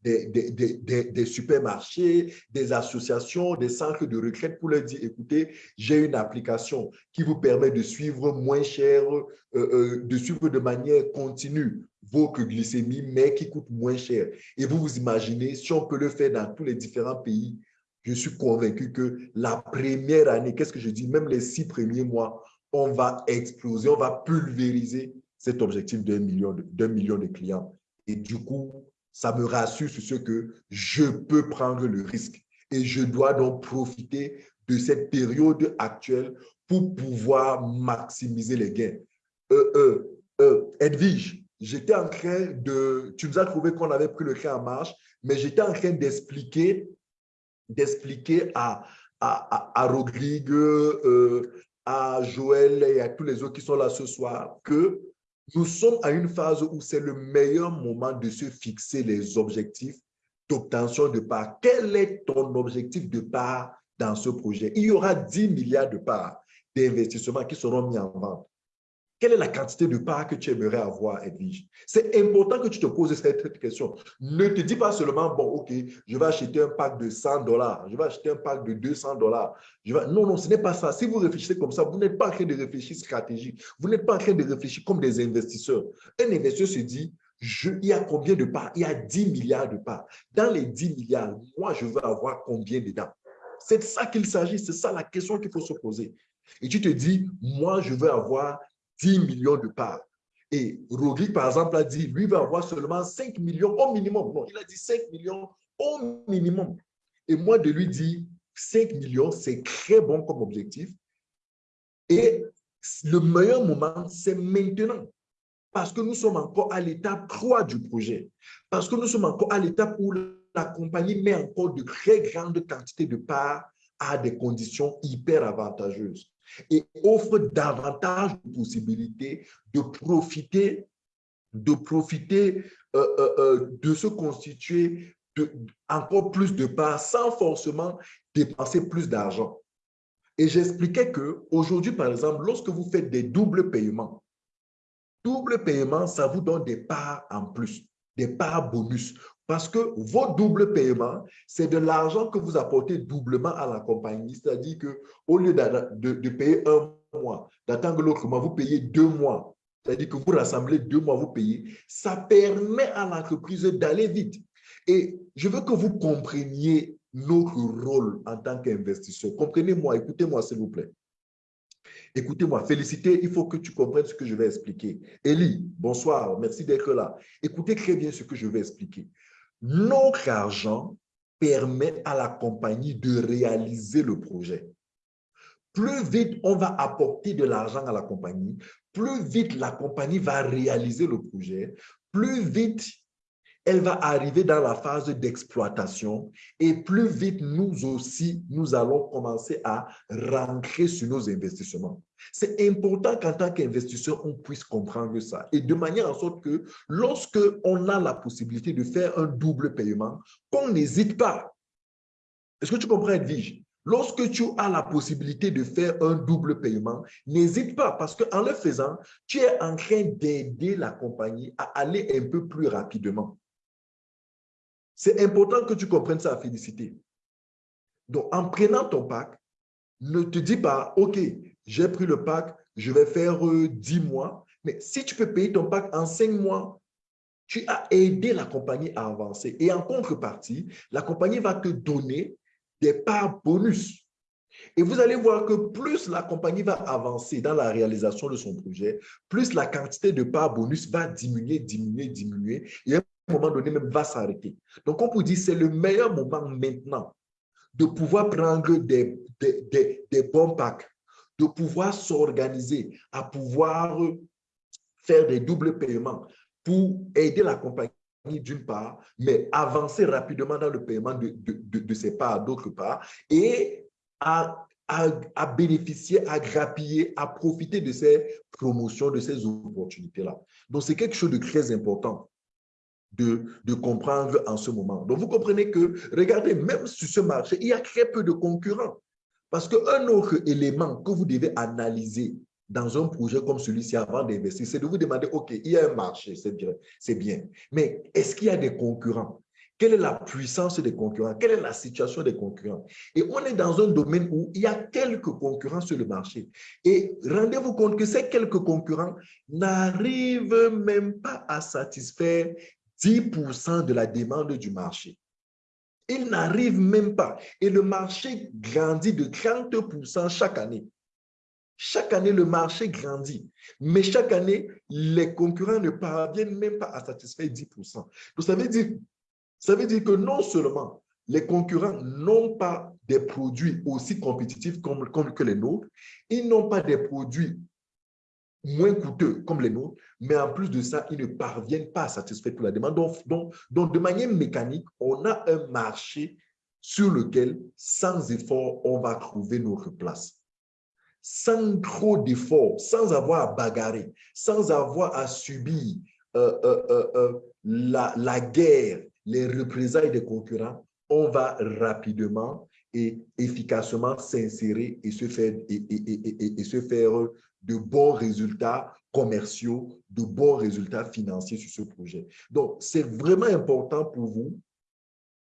des, des, des, supermarchés, des associations, des centres de retraite pour leur dire, écoutez, j'ai une application qui vous permet de suivre moins cher, euh, euh, de suivre de manière continue vos glycémie, mais qui coûte moins cher. Et vous vous imaginez, si on peut le faire dans tous les différents pays, je suis convaincu que la première année, qu'est-ce que je dis, même les six premiers mois, on va exploser, on va pulvériser cet objectif d'un million, de, million de clients. Et du coup, ça me rassure sur ce que je peux prendre le risque. Et je dois donc profiter de cette période actuelle pour pouvoir maximiser les gains. Euh, euh, euh, Edwige, j'étais en train de... Tu nous as trouvé qu'on avait pris le train en marche, mais j'étais en train d'expliquer d'expliquer à, à, Rodrigue, à Joël et à tous les autres qui sont là ce soir que nous sommes à une phase où c'est le meilleur moment de se fixer les objectifs d'obtention de parts. Quel est ton objectif de part dans ce projet? Il y aura 10 milliards de parts d'investissement qui seront mis en vente. Quelle est la quantité de parts que tu aimerais avoir, Edwige? C'est important que tu te poses cette question. Ne te dis pas seulement, bon, OK, je vais acheter un pack de 100 dollars, je vais acheter un pack de 200 dollars. Non, non, ce n'est pas ça. Si vous réfléchissez comme ça, vous n'êtes pas en train de réfléchir stratégique. Vous n'êtes pas en train de réfléchir comme des investisseurs. Un investisseur se dit, il y a combien de parts? Il y a 10 milliards de parts. Dans les 10 milliards, moi, je veux avoir combien dedans? C'est de ça qu'il s'agit. C'est ça la question qu'il faut se poser. Et tu te dis, moi, je veux avoir 10 millions de parts. Et Roglic, par exemple, a dit, lui va avoir seulement 5 millions au minimum. Non, il a dit 5 millions au minimum. Et moi, de lui dire 5 millions, c'est très bon comme objectif. Et le meilleur moment, c'est maintenant. Parce que nous sommes encore à l'étape 3 du projet. Parce que nous sommes encore à l'étape où la compagnie met encore de très grandes quantités de parts à des conditions hyper avantageuses et offre davantage de possibilités de profiter, de profiter euh, euh, euh, de se constituer encore plus de parts sans forcément dépenser plus d'argent. Et j'expliquais qu'aujourd'hui, par exemple, lorsque vous faites des doubles paiements, double paiement, ça vous donne des parts en plus, des parts bonus. Parce que vos doubles paiements, c'est de l'argent que vous apportez doublement à la compagnie. C'est-à-dire qu'au lieu de, de, payer un mois, d'attendre l'autre mois, vous payez deux mois. C'est-à-dire que vous rassemblez deux mois, vous payez. Ça permet à l'entreprise d'aller vite. Et je veux que vous compreniez notre rôle en tant qu'investisseur. Comprenez-moi, écoutez-moi s'il vous plaît. Écoutez-moi, félicité, il faut que tu comprennes ce que je vais expliquer. Élie, bonsoir, merci d'être là. Écoutez très bien ce que je vais expliquer. Notre argent permet à la compagnie de réaliser le projet. Plus vite on va apporter de l'argent à la compagnie, plus vite la compagnie va réaliser le projet, plus vite elle va arriver dans la phase d'exploitation et plus vite nous aussi, nous allons commencer à rentrer sur nos investissements. C'est important qu'en tant qu'investisseur, on puisse comprendre ça et de manière en sorte que lorsque on a la possibilité de faire un double paiement, qu'on n'hésite pas. Est-ce que tu comprends, Edwige? Lorsque tu as la possibilité de faire un double paiement, n'hésite pas parce qu'en le faisant, tu es en train d'aider la compagnie à aller un peu plus rapidement. C'est important que tu comprennes ça, félicité. Donc, en prenant ton pack, ne te dis pas, OK, j'ai pris le pack, je vais faire 10 euh, mois. Mais si tu peux payer ton pack en 5 mois, tu as aidé la compagnie à avancer. Et en contrepartie, la compagnie va te donner des parts bonus. Et vous allez voir que plus la compagnie va avancer dans la réalisation de son projet, plus la quantité de parts bonus va diminuer, diminuer, diminuer. Et moment donné même va s'arrêter. Donc, on peut dire c'est le meilleur moment maintenant de pouvoir prendre des, des, des, bons packs, de pouvoir s'organiser, à pouvoir faire des doubles paiements pour aider la compagnie d'une part, mais avancer rapidement dans le paiement de, de, de, ses parts d'autre part et à, à, à, bénéficier, à grappiller, à profiter de ces promotions, de ces opportunités-là. Donc, c'est quelque chose de très important de, de, comprendre en ce moment. Donc, vous comprenez que, regardez, même sur ce marché, il y a très peu de concurrents. Parce qu'un autre élément que vous devez analyser dans un projet comme celui-ci avant d'investir, c'est de vous demander, OK, il y a un marché, c'est bien, bien, mais est-ce qu'il y a des concurrents? Quelle est la puissance des concurrents? Quelle est la situation des concurrents? Et on est dans un domaine où il y a quelques concurrents sur le marché. Et rendez-vous compte que ces quelques concurrents n'arrivent même pas à satisfaire 10% de la demande du marché. Il n'arrive même pas. Et le marché grandit de 30% chaque année. Chaque année, le marché grandit. Mais chaque année, les concurrents ne parviennent même pas à satisfaire 10%. Donc, ça veut dire, ça veut dire que non seulement les concurrents n'ont pas des produits aussi compétitifs comme que les nôtres, ils n'ont pas des produits moins coûteux comme les nôtres, mais en plus de ça, ils ne parviennent pas à satisfaire toute la demande. Donc, donc, de manière mécanique, on a un marché sur lequel, sans effort, on va trouver notre place. Sans trop d'efforts, sans avoir à bagarrer, sans avoir à subir euh, euh, euh, la, la guerre, les représailles des concurrents, on va rapidement et efficacement s'insérer et se faire et, et, et, se faire de bons résultats commerciaux, de bons résultats financiers sur ce projet. Donc, c'est vraiment important pour vous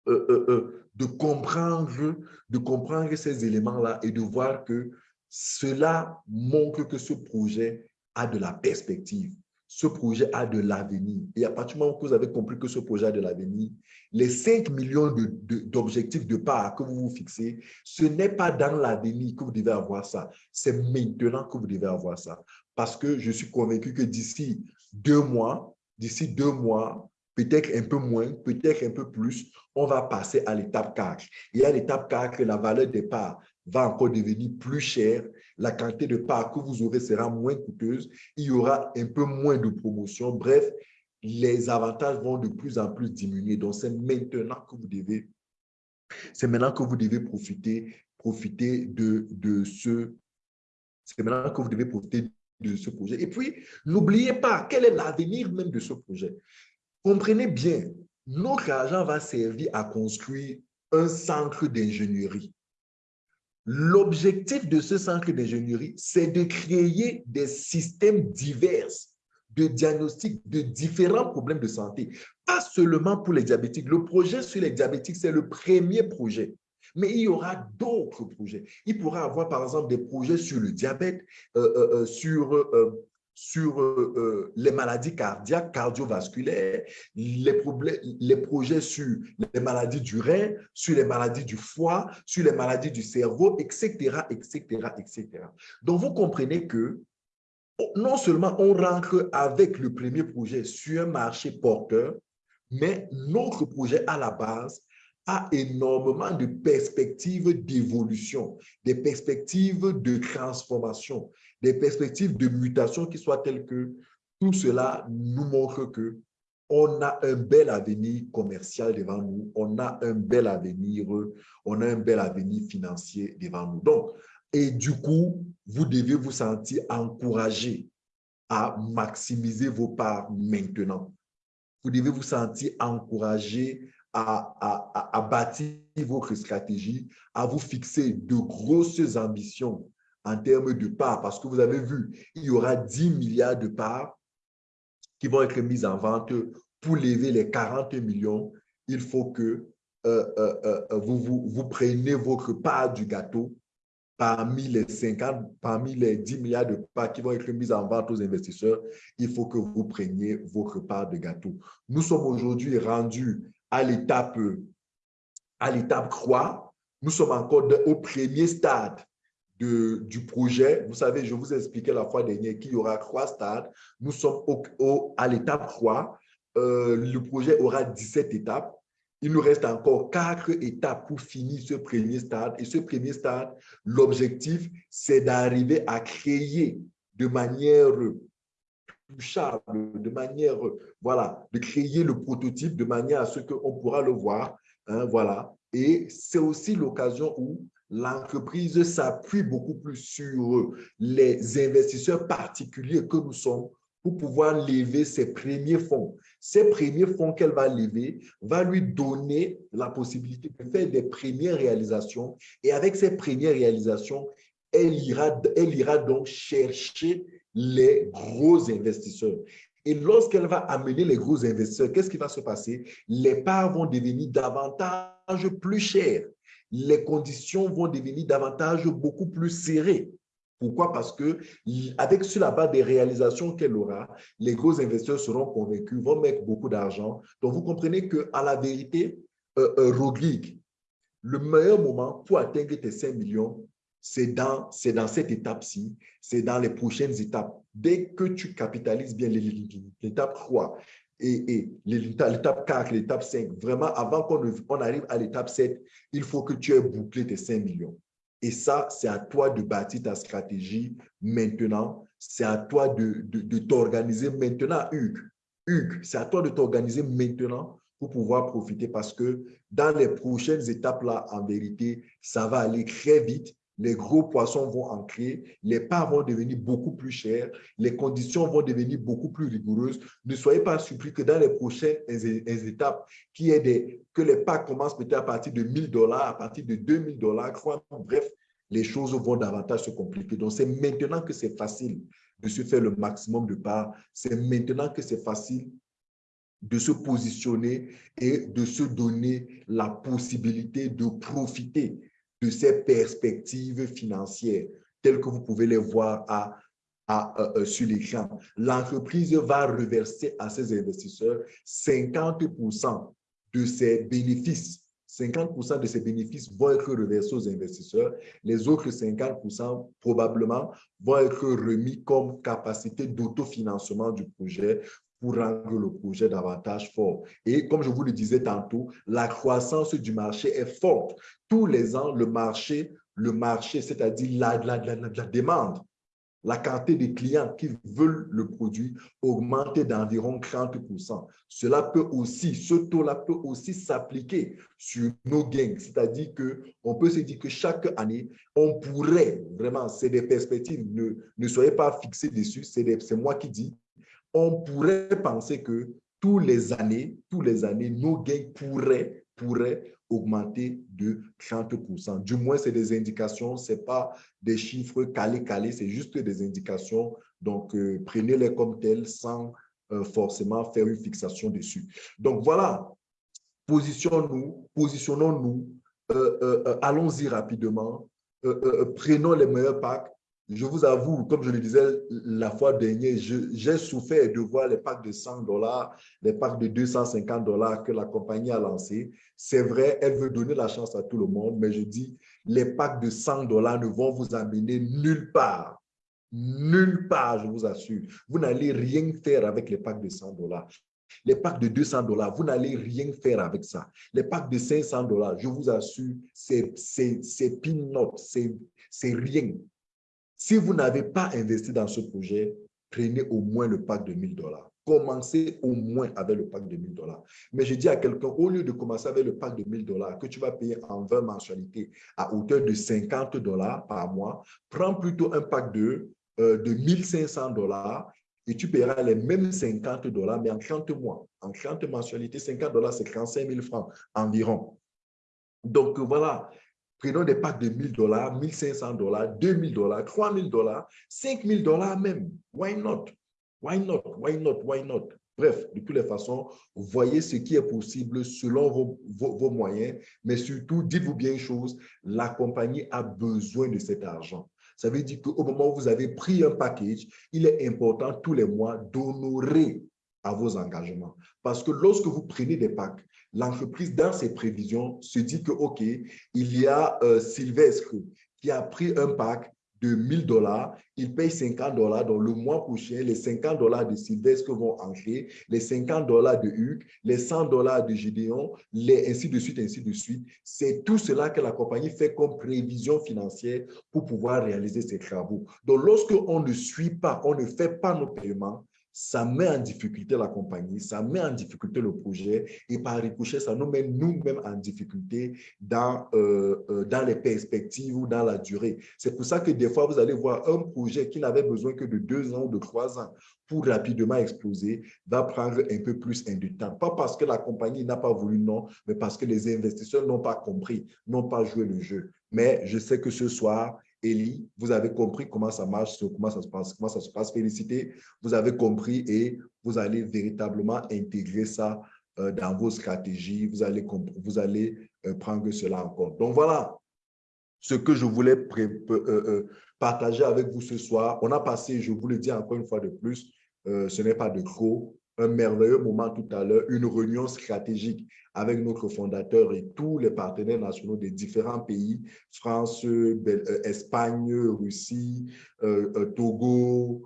euh, euh, euh, de, comprendre, de comprendre ces éléments-là et de voir que cela montre que ce projet a de la perspective ce projet a de l'avenir. Et à partir du moment où vous avez compris que ce projet a de l'avenir, les 5 millions d'objectifs de, part que vous vous fixez, ce n'est pas dans l'avenir que vous devez avoir ça. C'est maintenant que vous devez avoir ça. Parce que je suis convaincu que d'ici deux mois, d'ici deux mois, peut-être un peu moins, peut-être un peu plus, on va passer à l'étape 4. Et à l'étape 4, la valeur des parts va encore devenir plus chère, la quantité de parts que vous aurez sera moins coûteuse, il y aura un peu moins de promotion. Bref, les avantages vont de plus en plus diminuer. Donc, c'est maintenant que vous devez, c'est maintenant que vous devez profiter, profiter de, de ce, c'est maintenant que vous devez profiter de ce projet. Et puis, n'oubliez pas, quel est l'avenir même de ce projet? Comprenez bien, notre argent va servir à construire un centre d'ingénierie. L'objectif de ce centre d'ingénierie, c'est de créer des systèmes divers de diagnostic de différents problèmes de santé, pas seulement pour les diabétiques. Le projet sur les diabétiques, c'est le premier projet. Mais il y aura d'autres projets. Il pourra avoir, par exemple, des projets sur le diabète, euh, euh, euh, sur sur euh, euh, les maladies cardiaques, cardiovasculaires, les, les projets sur les maladies du rein, sur les maladies du foie, sur les maladies du cerveau, etc., etc., etc. Donc, vous comprenez que non seulement on rentre avec le premier projet sur un marché porteur, mais notre projet à la base a énormément de perspectives d'évolution, des perspectives de transformation, des perspectives de mutation qui soient telles que tout cela nous montre que on a un bel avenir commercial devant nous, on a un bel avenir, on a un bel avenir financier devant nous. Donc, et du coup, vous devez vous sentir encouragé à maximiser vos parts maintenant. Vous devez vous sentir encouragé à, à, à, bâtir votre stratégie, à vous fixer de grosses ambitions en termes de parts, parce que vous avez vu, il y aura 10 milliards de parts qui vont être mises en vente pour lever les 40 millions. Il faut que euh, euh, euh, vous, vous, preniez votre part du gâteau parmi les 50, parmi les 10 milliards de parts qui vont être mises en vente aux investisseurs, il faut que vous preniez votre part de gâteau. Nous sommes aujourd'hui rendus à l'étape à l'étape croix. Nous sommes encore au premier stade du projet. Vous savez, je vous ai expliqué la fois dernière qu'il y aura trois stades. Nous sommes au, à l'étape croix. Euh, le projet aura 17 étapes. Il nous reste encore quatre étapes pour finir ce premier stade. Et ce premier stade, l'objectif, c'est d'arriver à créer de manière touchable, de manière, voilà, de créer le prototype de manière à ce qu'on pourra le voir, hein, voilà. Et c'est aussi l'occasion où l'entreprise s'appuie beaucoup plus sur les investisseurs particuliers que nous sommes pour pouvoir lever ses premiers fonds. Ces premiers fonds qu'elle va lever va lui donner la possibilité de faire des premières réalisations. Et avec ces premières réalisations, elle ira, elle ira donc chercher les gros investisseurs. Et lorsqu'elle va amener les gros investisseurs, qu'est-ce qui va se passer? Les parts vont devenir davantage plus chères. Les conditions vont devenir davantage beaucoup plus serrées. Pourquoi? Parce que avec sur la base des réalisations qu'elle aura, les gros investisseurs seront convaincus, vont mettre beaucoup d'argent. Donc, vous comprenez qu'à la vérité, euh, euh, Rodrigue, le meilleur moment pour atteindre tes 5 millions, c'est dans, dans cette étape-ci, c'est dans les prochaines étapes. Dès que tu capitalises bien l'étape 3 et, l'étape 4, l'étape 5, vraiment, avant qu'on on arrive à l'étape 7, il faut que tu aies bouclé tes 5 millions. Et ça, c'est à toi de bâtir ta stratégie maintenant. C'est à toi de, de, de t'organiser maintenant, Hugues. Hugues, c'est à toi de t'organiser maintenant pour pouvoir profiter parce que dans les prochaines étapes là, en vérité, ça va aller très vite les gros poissons vont ancrer, les parts vont devenir beaucoup plus chères, les conditions vont devenir beaucoup plus rigoureuses. Ne soyez pas surpris que dans les prochaines étapes, que les parts commencent peut-être à partir de 1000 dollars, à partir de 2000 dollars, bref, les choses vont davantage se compliquer. Donc, c'est maintenant que c'est facile de se faire le maximum de parts. C'est maintenant que c'est facile de se positionner et de se donner la possibilité de profiter de ces perspectives financières telles que vous pouvez les voir à, à, euh, euh, sur l'écran. L'entreprise va reverser à ses investisseurs 50% de ses bénéfices. 50% de ses bénéfices vont être reversés aux investisseurs. Les autres 50% probablement vont être remis comme capacité d'autofinancement du projet pour rendre le projet davantage fort. Et comme je vous le disais tantôt, la croissance du marché est forte. Tous les ans, le marché, le marché c'est-à-dire la, la, la, la, demande, la quantité de clients qui veulent le produit augmente d'environ 30 Cela peut aussi, ce taux-là peut aussi s'appliquer sur nos gains. C'est-à-dire qu'on peut se dire que chaque année, on pourrait, vraiment, c'est des perspectives, ne, ne soyez pas fixés dessus, c'est moi qui dis, on pourrait penser que tous les années, tous les années, nos gains pourraient, augmenter de 30% Du moins, c'est des indications, ce n'est pas des chiffres calés-calés, c'est juste des indications. Donc, euh, prenez-les comme telles sans euh, forcément faire une fixation dessus. Donc, voilà, positionnons-nous, positionnons-nous, euh, allons-y rapidement, prenons les meilleurs packs, je vous avoue, comme je le disais la fois dernière, j'ai souffert de voir les packs de 100 dollars, les packs de 250 dollars que la compagnie a lancés. C'est vrai, elle veut donner la chance à tout le monde, mais je dis, les packs de 100 dollars ne vont vous amener nulle part. Nulle part, je vous assure. Vous n'allez rien faire avec les packs de 100 dollars. Les packs de 200 dollars, vous n'allez rien faire avec ça. Les packs de 500 dollars, je vous assure, c'est peanut, c'est rien. Si vous n'avez pas investi dans ce projet, prenez au moins le pack de 1000 dollars. Commencez au moins avec le pack de 1000 dollars. Mais je dis à quelqu'un, au lieu de commencer avec le pack de 1000 dollars que tu vas payer en 20 mensualités à hauteur de 50 dollars par mois, prends plutôt un pack de, euh, de 1500 dollars et tu paieras les mêmes 50 dollars, mais en 30 mois. En 30 mensualités, 50 dollars, c'est 35 000 francs environ. Donc voilà, prenons des packs de 1000 dollars, 1500 dollars, 2000 dollars, 3000 dollars, 5000 dollars même. Why not? Why not? Why not? Why not? Bref, de toutes les façons, voyez ce qui est possible selon vos, vos moyens, mais surtout, dites-vous bien une chose, la compagnie a besoin de cet argent. Ça veut dire qu'au moment où vous avez pris un package, il est important tous les mois d'honorer à vos engagements. Parce que lorsque vous prenez des packs, l'entreprise, dans ses prévisions, se dit que, OK, il y a euh, Sylvestre qui a pris un pack de 1000 dollars, il paye 50 dollars. Donc, le mois prochain, les 50 dollars de Sylvestre vont entrer, les 50 dollars de Hugues, les 100 dollars de Gédéon, les, ainsi de suite, ainsi de suite. C'est tout cela que la compagnie fait comme prévision financière pour pouvoir réaliser ses travaux. Donc, lorsque on ne suit pas, on ne fait pas nos paiements, ça met en difficulté la compagnie, ça met en difficulté le projet et par ricochet, ça nous met nous-mêmes en difficulté dans, euh, euh, dans les perspectives ou dans la durée. C'est pour ça que des fois, vous allez voir un projet qui n'avait besoin que de deux ans ou de trois ans pour rapidement exploser, va prendre un peu plus de temps. Pas parce que la compagnie n'a pas voulu, non, mais parce que les investisseurs n'ont pas compris, n'ont pas joué le jeu. Mais je sais que ce soir, Elie, vous avez compris comment ça marche, comment ça se passe, comment ça se passe. Félicité, vous avez compris et vous allez véritablement intégrer ça euh, dans vos stratégies. Vous allez, euh, prendre cela en compte. Donc voilà ce que je voulais euh, partager avec vous ce soir. On a passé, je vous le dis encore une fois de plus, ce n'est pas de trop, un merveilleux moment tout à l'heure, une réunion stratégique avec notre fondateur et tous les partenaires nationaux des différents pays, France, euh, Espagne, Russie, euh, euh, Togo,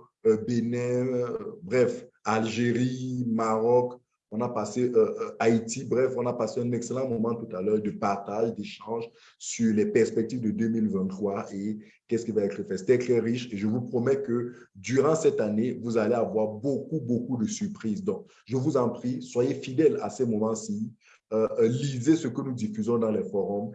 Bénin, bref, Algérie, Maroc, on a passé Haïti, bref, on a passé un excellent moment tout à l'heure de partage, d'échange sur les perspectives de 2023 et qu'est-ce qui va être fait. C'était très riche et je vous promets que durant cette année, vous allez avoir beaucoup, beaucoup de surprises. Donc, je vous en prie, soyez fidèles à ces moments-ci. Euh, euh, lisez ce que nous diffusons dans les forums,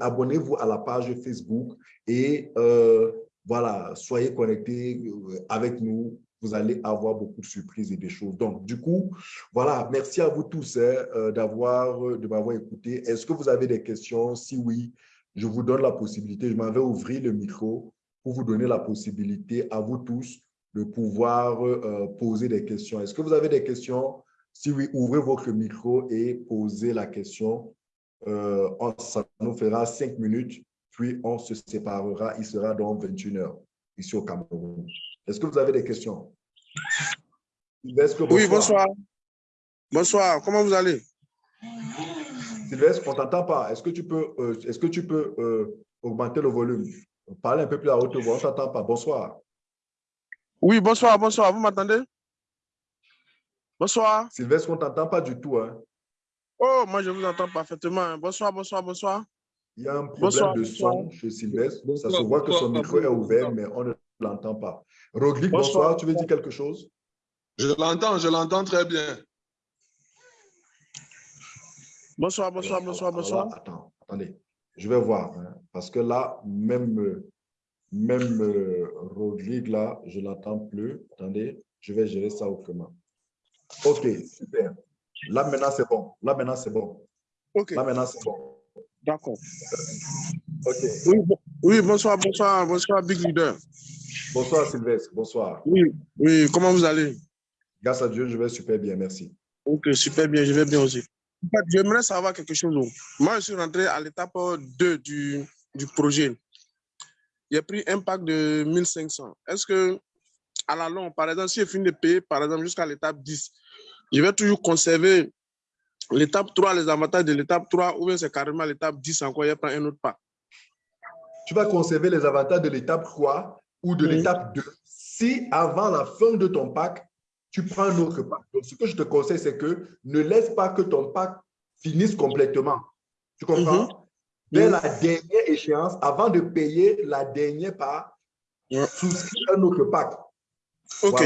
abonnez-vous à la page Facebook et euh, voilà, soyez connectés avec nous. Vous allez avoir beaucoup de surprises et des choses. Donc, du coup, voilà, merci à vous tous hein, d'avoir de m'avoir écouté. Est-ce que vous avez des questions? Si oui, je vous donne la possibilité, je m'en vais ouvrir le micro pour vous donner la possibilité à vous tous de pouvoir poser des questions. Est-ce que vous avez des questions? Si oui, ouvrez votre micro et posez la question. Euh, ça nous fera cinq minutes, puis on se séparera. Il sera donc 21 heures ici au Cameroun. Est-ce que vous avez des questions? bonsoir. Oui, bonsoir. Bonsoir, comment vous allez? Sylvestre, on ne t'entend pas. Est-ce que tu peux, euh, est -ce que tu peux euh, augmenter le volume? Parlez un peu plus à haute voix, on ne t'entend pas. Bonsoir. Oui, bonsoir, bonsoir. Vous m'entendez? Bonsoir. Sylvestre, on ne t'entend pas du tout. Hein. Oh, moi, je vous entends parfaitement. Bonsoir, bonsoir, bonsoir. Il y a un problème de son chez Sylvestre. Ça se voit que son micro est ouvert, mais on ne l'entend pas. Rodrigue, bonsoir. Tu veux dire quelque chose? Je l'entends, je l'entends très bien. Bonsoir, bonsoir, bonsoir, bonsoir. attends, attendez. Je vais voir. Hein, parce que là, même, même euh, Rodrigue, là, je ne l'entends plus. Attendez, je vais gérer ça autrement. OK, super. Là, maintenant, c'est bon. Là, maintenant, c'est bon. OK. Là, maintenant, c'est bon. D'accord. OK. Oui, oui, bonsoir, bonsoir, bonsoir, Big Leader. Bonsoir, Sylvestre. Bonsoir. Oui, oui, comment vous allez? Grâce à Dieu, je vais super bien, merci. OK, super bien, je vais bien aussi. J'aimerais savoir quelque chose. Moi, je suis rentré à l'étape 2 du, du projet. j'ai pris un pack de 1500. Est-ce que, à la longue, par exemple, si je finis de payer, par exemple, jusqu'à l'étape 10, je vais toujours conserver l'étape 3, les avantages de l'étape 3, ou bien c'est carrément l'étape 10 encore, je prends un autre pack? Tu vas conserver les avantages de l'étape 3 ou de l'étape 2 si avant la fin de ton pack, tu prends un autre pack. Donc, ce que je te conseille, c'est que ne laisse pas que ton pack finisse complètement. Tu comprends? Mm Dès la dernière échéance, avant de payer la dernière part, souscris un autre pack. OK.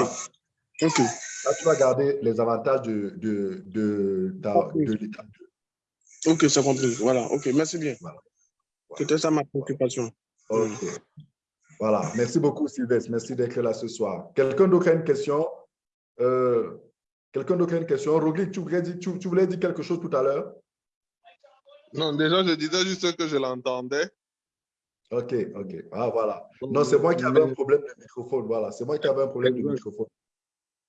OK. Là, tu vas garder les avantages de, de, de, de, l'étape 2. OK, c'est compris. Voilà. OK, merci bien. C'était ça ma préoccupation. OK. Voilà. Merci beaucoup, Sylvestre. Merci d'être là ce soir. Quelqu'un d'autre a une question? Euh, Quelqu'un d'autre a une question? Rogli, tu voulais, dire, tu, tu voulais dire quelque chose tout à l'heure? Non, déjà, je disais juste que je l'entendais. OK, OK. Ah, voilà. Non, c'est moi qui avais un problème de microphone. Voilà, c'est moi qui avais un problème de microphone.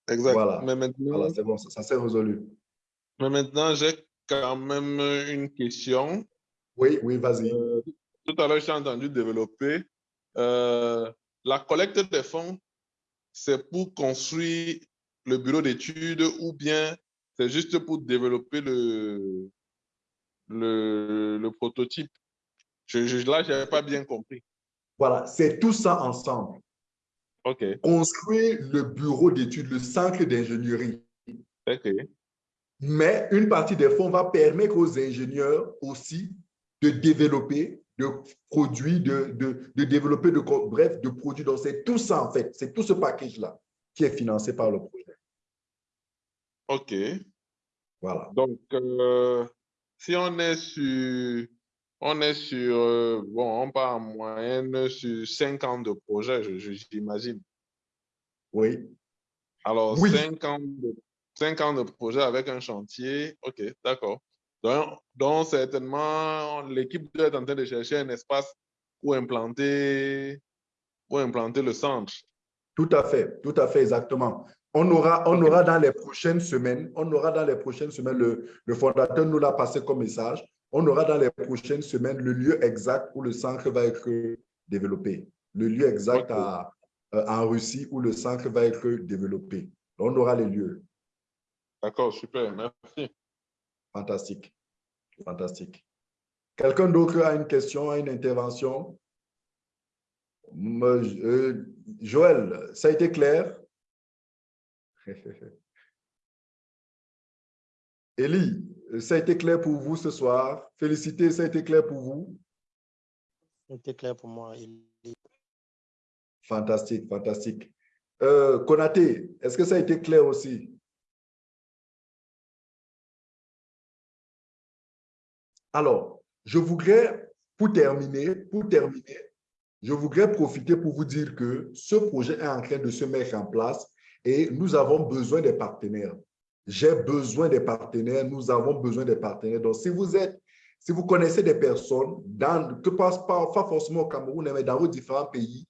Exact. Voilà, Mais maintenant, voilà c'est bon, ça, ça s'est résolu. mais maintenant j'ai quand même une question. Oui, oui, vas-y. Euh, tout à l'heure, j'ai entendu développer euh, la collecte des fonds, c'est pour construire le bureau d'études ou bien c'est juste pour développer le, le, le prototype. Je, je, là, je n'avais pas bien compris. Voilà, c'est tout ça ensemble. OK. Construire le bureau d'études, le centre d'ingénierie. OK. Mais une partie des fonds va permettre aux ingénieurs aussi de développer, de produits, de, de, de développer, de, bref, de produits. Donc, c'est tout ça en fait, c'est tout ce package-là qui est financé par le projet. OK. Voilà. Donc, euh, si on est sur, on est sur, euh, bon, on part en moyenne sur 5 ans de projet, j'imagine. Oui. Alors, Oui. 5 ans, de, cinq ans de projet avec un chantier, ok, d'accord. Donc, donc, certainement, l'équipe doit être en train de chercher un espace pour implanter, pour implanter le centre. Tout à fait, tout à fait, exactement. On aura, on aura dans les prochaines semaines, on aura dans les prochaines semaines, le, le fondateur nous l'a passé comme message, on aura dans les prochaines semaines le lieu exact où le centre va être développé. Le lieu exact à, euh, en Russie où le centre va être développé. On aura les lieux. D'accord, super, merci. Fantastique. Fantastique. Quelqu'un d'autre a une question, a une intervention? Euh, Joël, ça a été clair? <laughs> Élie, ça a été clair pour vous ce soir? Félicité, ça a été clair pour vous? C'était clair pour moi. Il- Fantastique, fantastique. Euh, Konaté, est-ce que ça a été clair aussi? Alors, je voudrais, pour terminer, pour terminer, je voudrais profiter pour vous dire que ce projet est en train de se mettre en place et nous avons besoin des partenaires. J'ai besoin des partenaires, nous avons besoin des partenaires. Donc, si vous êtes, si vous connaissez des personnes, dans, que passe pas, pas forcément au Cameroun, mais dans vos différents pays,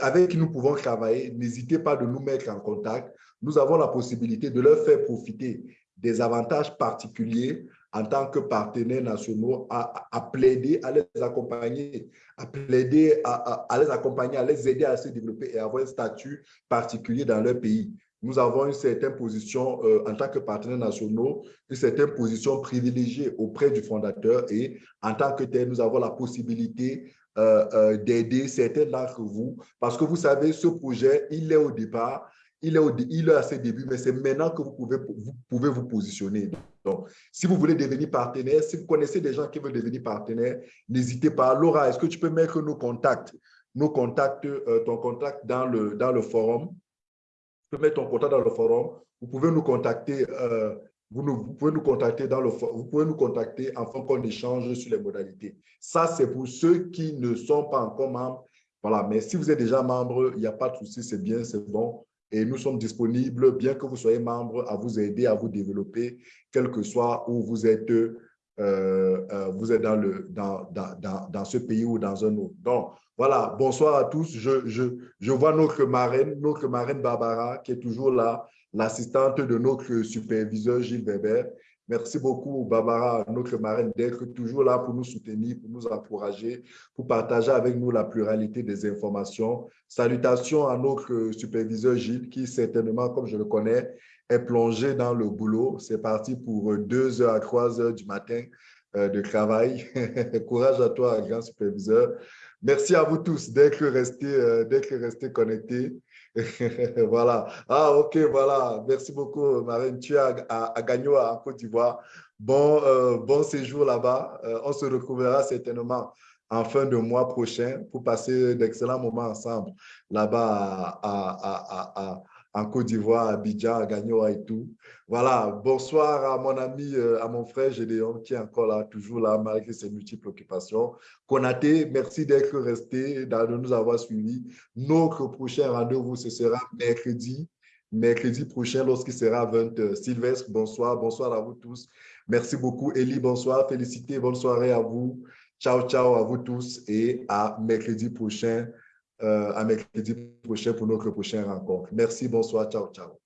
avec qui nous pouvons travailler, n'hésitez pas de nous mettre en contact. Nous avons la possibilité de leur faire profiter des avantages particuliers en tant que partenaires nationaux à, plaider, à les accompagner, à plaider, à les accompagner, à les aider à se développer et avoir un statut particulier dans leur pays. Nous avons une certaine position euh, en tant que partenaires nationaux, une certaine position privilégiée auprès du fondateur et en tant que tel, nous avons la possibilité euh, euh, d'aider certains d'entre vous parce que vous savez, ce projet, il est au départ, il est, à ses débuts, mais c'est maintenant que vous pouvez vous, pouvez vous positionner. Donc, si vous voulez devenir partenaire, si vous connaissez des gens qui veulent devenir partenaire, n'hésitez pas. Laura, est-ce que tu peux mettre nos contacts, nos contacts, euh, ton contact dans le, dans le forum? Tu peux mettre ton contact dans le forum. Vous pouvez nous contacter, euh, vous, pouvez nous contacter dans le vous pouvez nous contacter afin qu'on échange sur les modalités. Ça, c'est pour ceux qui ne sont pas encore membres. Voilà, mais si vous êtes déjà membre, il n'y a pas de souci, c'est bien, c'est bon. Et nous sommes disponibles, bien que vous soyez membre, à vous aider, à vous développer, quel que soit où vous êtes, euh, euh, vous êtes dans, le, dans, dans, dans, ce pays ou dans un autre. Donc, voilà, bonsoir à tous. Je, je, je vois notre marraine, notre marraine Barbara, qui est toujours là, l'assistante de notre superviseur Gilles Weber. Merci beaucoup, Barbara, notre marraine, d'être toujours là pour nous soutenir, pour nous encourager, pour partager avec nous la pluralité des informations. Salutations à notre superviseur Gilles, qui certainement, comme je le connais, est plongé dans le boulot. C'est parti pour deux heures à trois heures du matin euh, de travail. <laughs> Courage à toi, grand superviseur. Merci à vous tous d'être restés, euh, restés connectés. <laughs> voilà. Ah, OK, voilà. Merci beaucoup, Marine. Tu es à, à, Gagno, en Côte d'Ivoire. Bon, euh, bon séjour là-bas. Euh, on se retrouvera certainement en fin de mois prochain pour passer d'excellents moments ensemble là-bas à, en Côte d'Ivoire, à Abidjan, à Gagnoa et tout. Voilà, bonsoir à mon ami, euh, à mon frère Gédéon qui est encore là, toujours là, malgré ses multiples occupations. Konaté, merci d'être resté, de nous avoir suivis. Notre prochain rendez-vous, ce sera mercredi, mercredi prochain lorsqu'il sera 20 Sylvestre, bonsoir, bonsoir à vous tous. Merci beaucoup, Elie, bonsoir, félicité, bonne soirée à vous. Ciao, ciao à vous tous et à mercredi prochain euh, à mercredi prochain pour notre prochaine rencontre. Merci, bonsoir, ciao, ciao.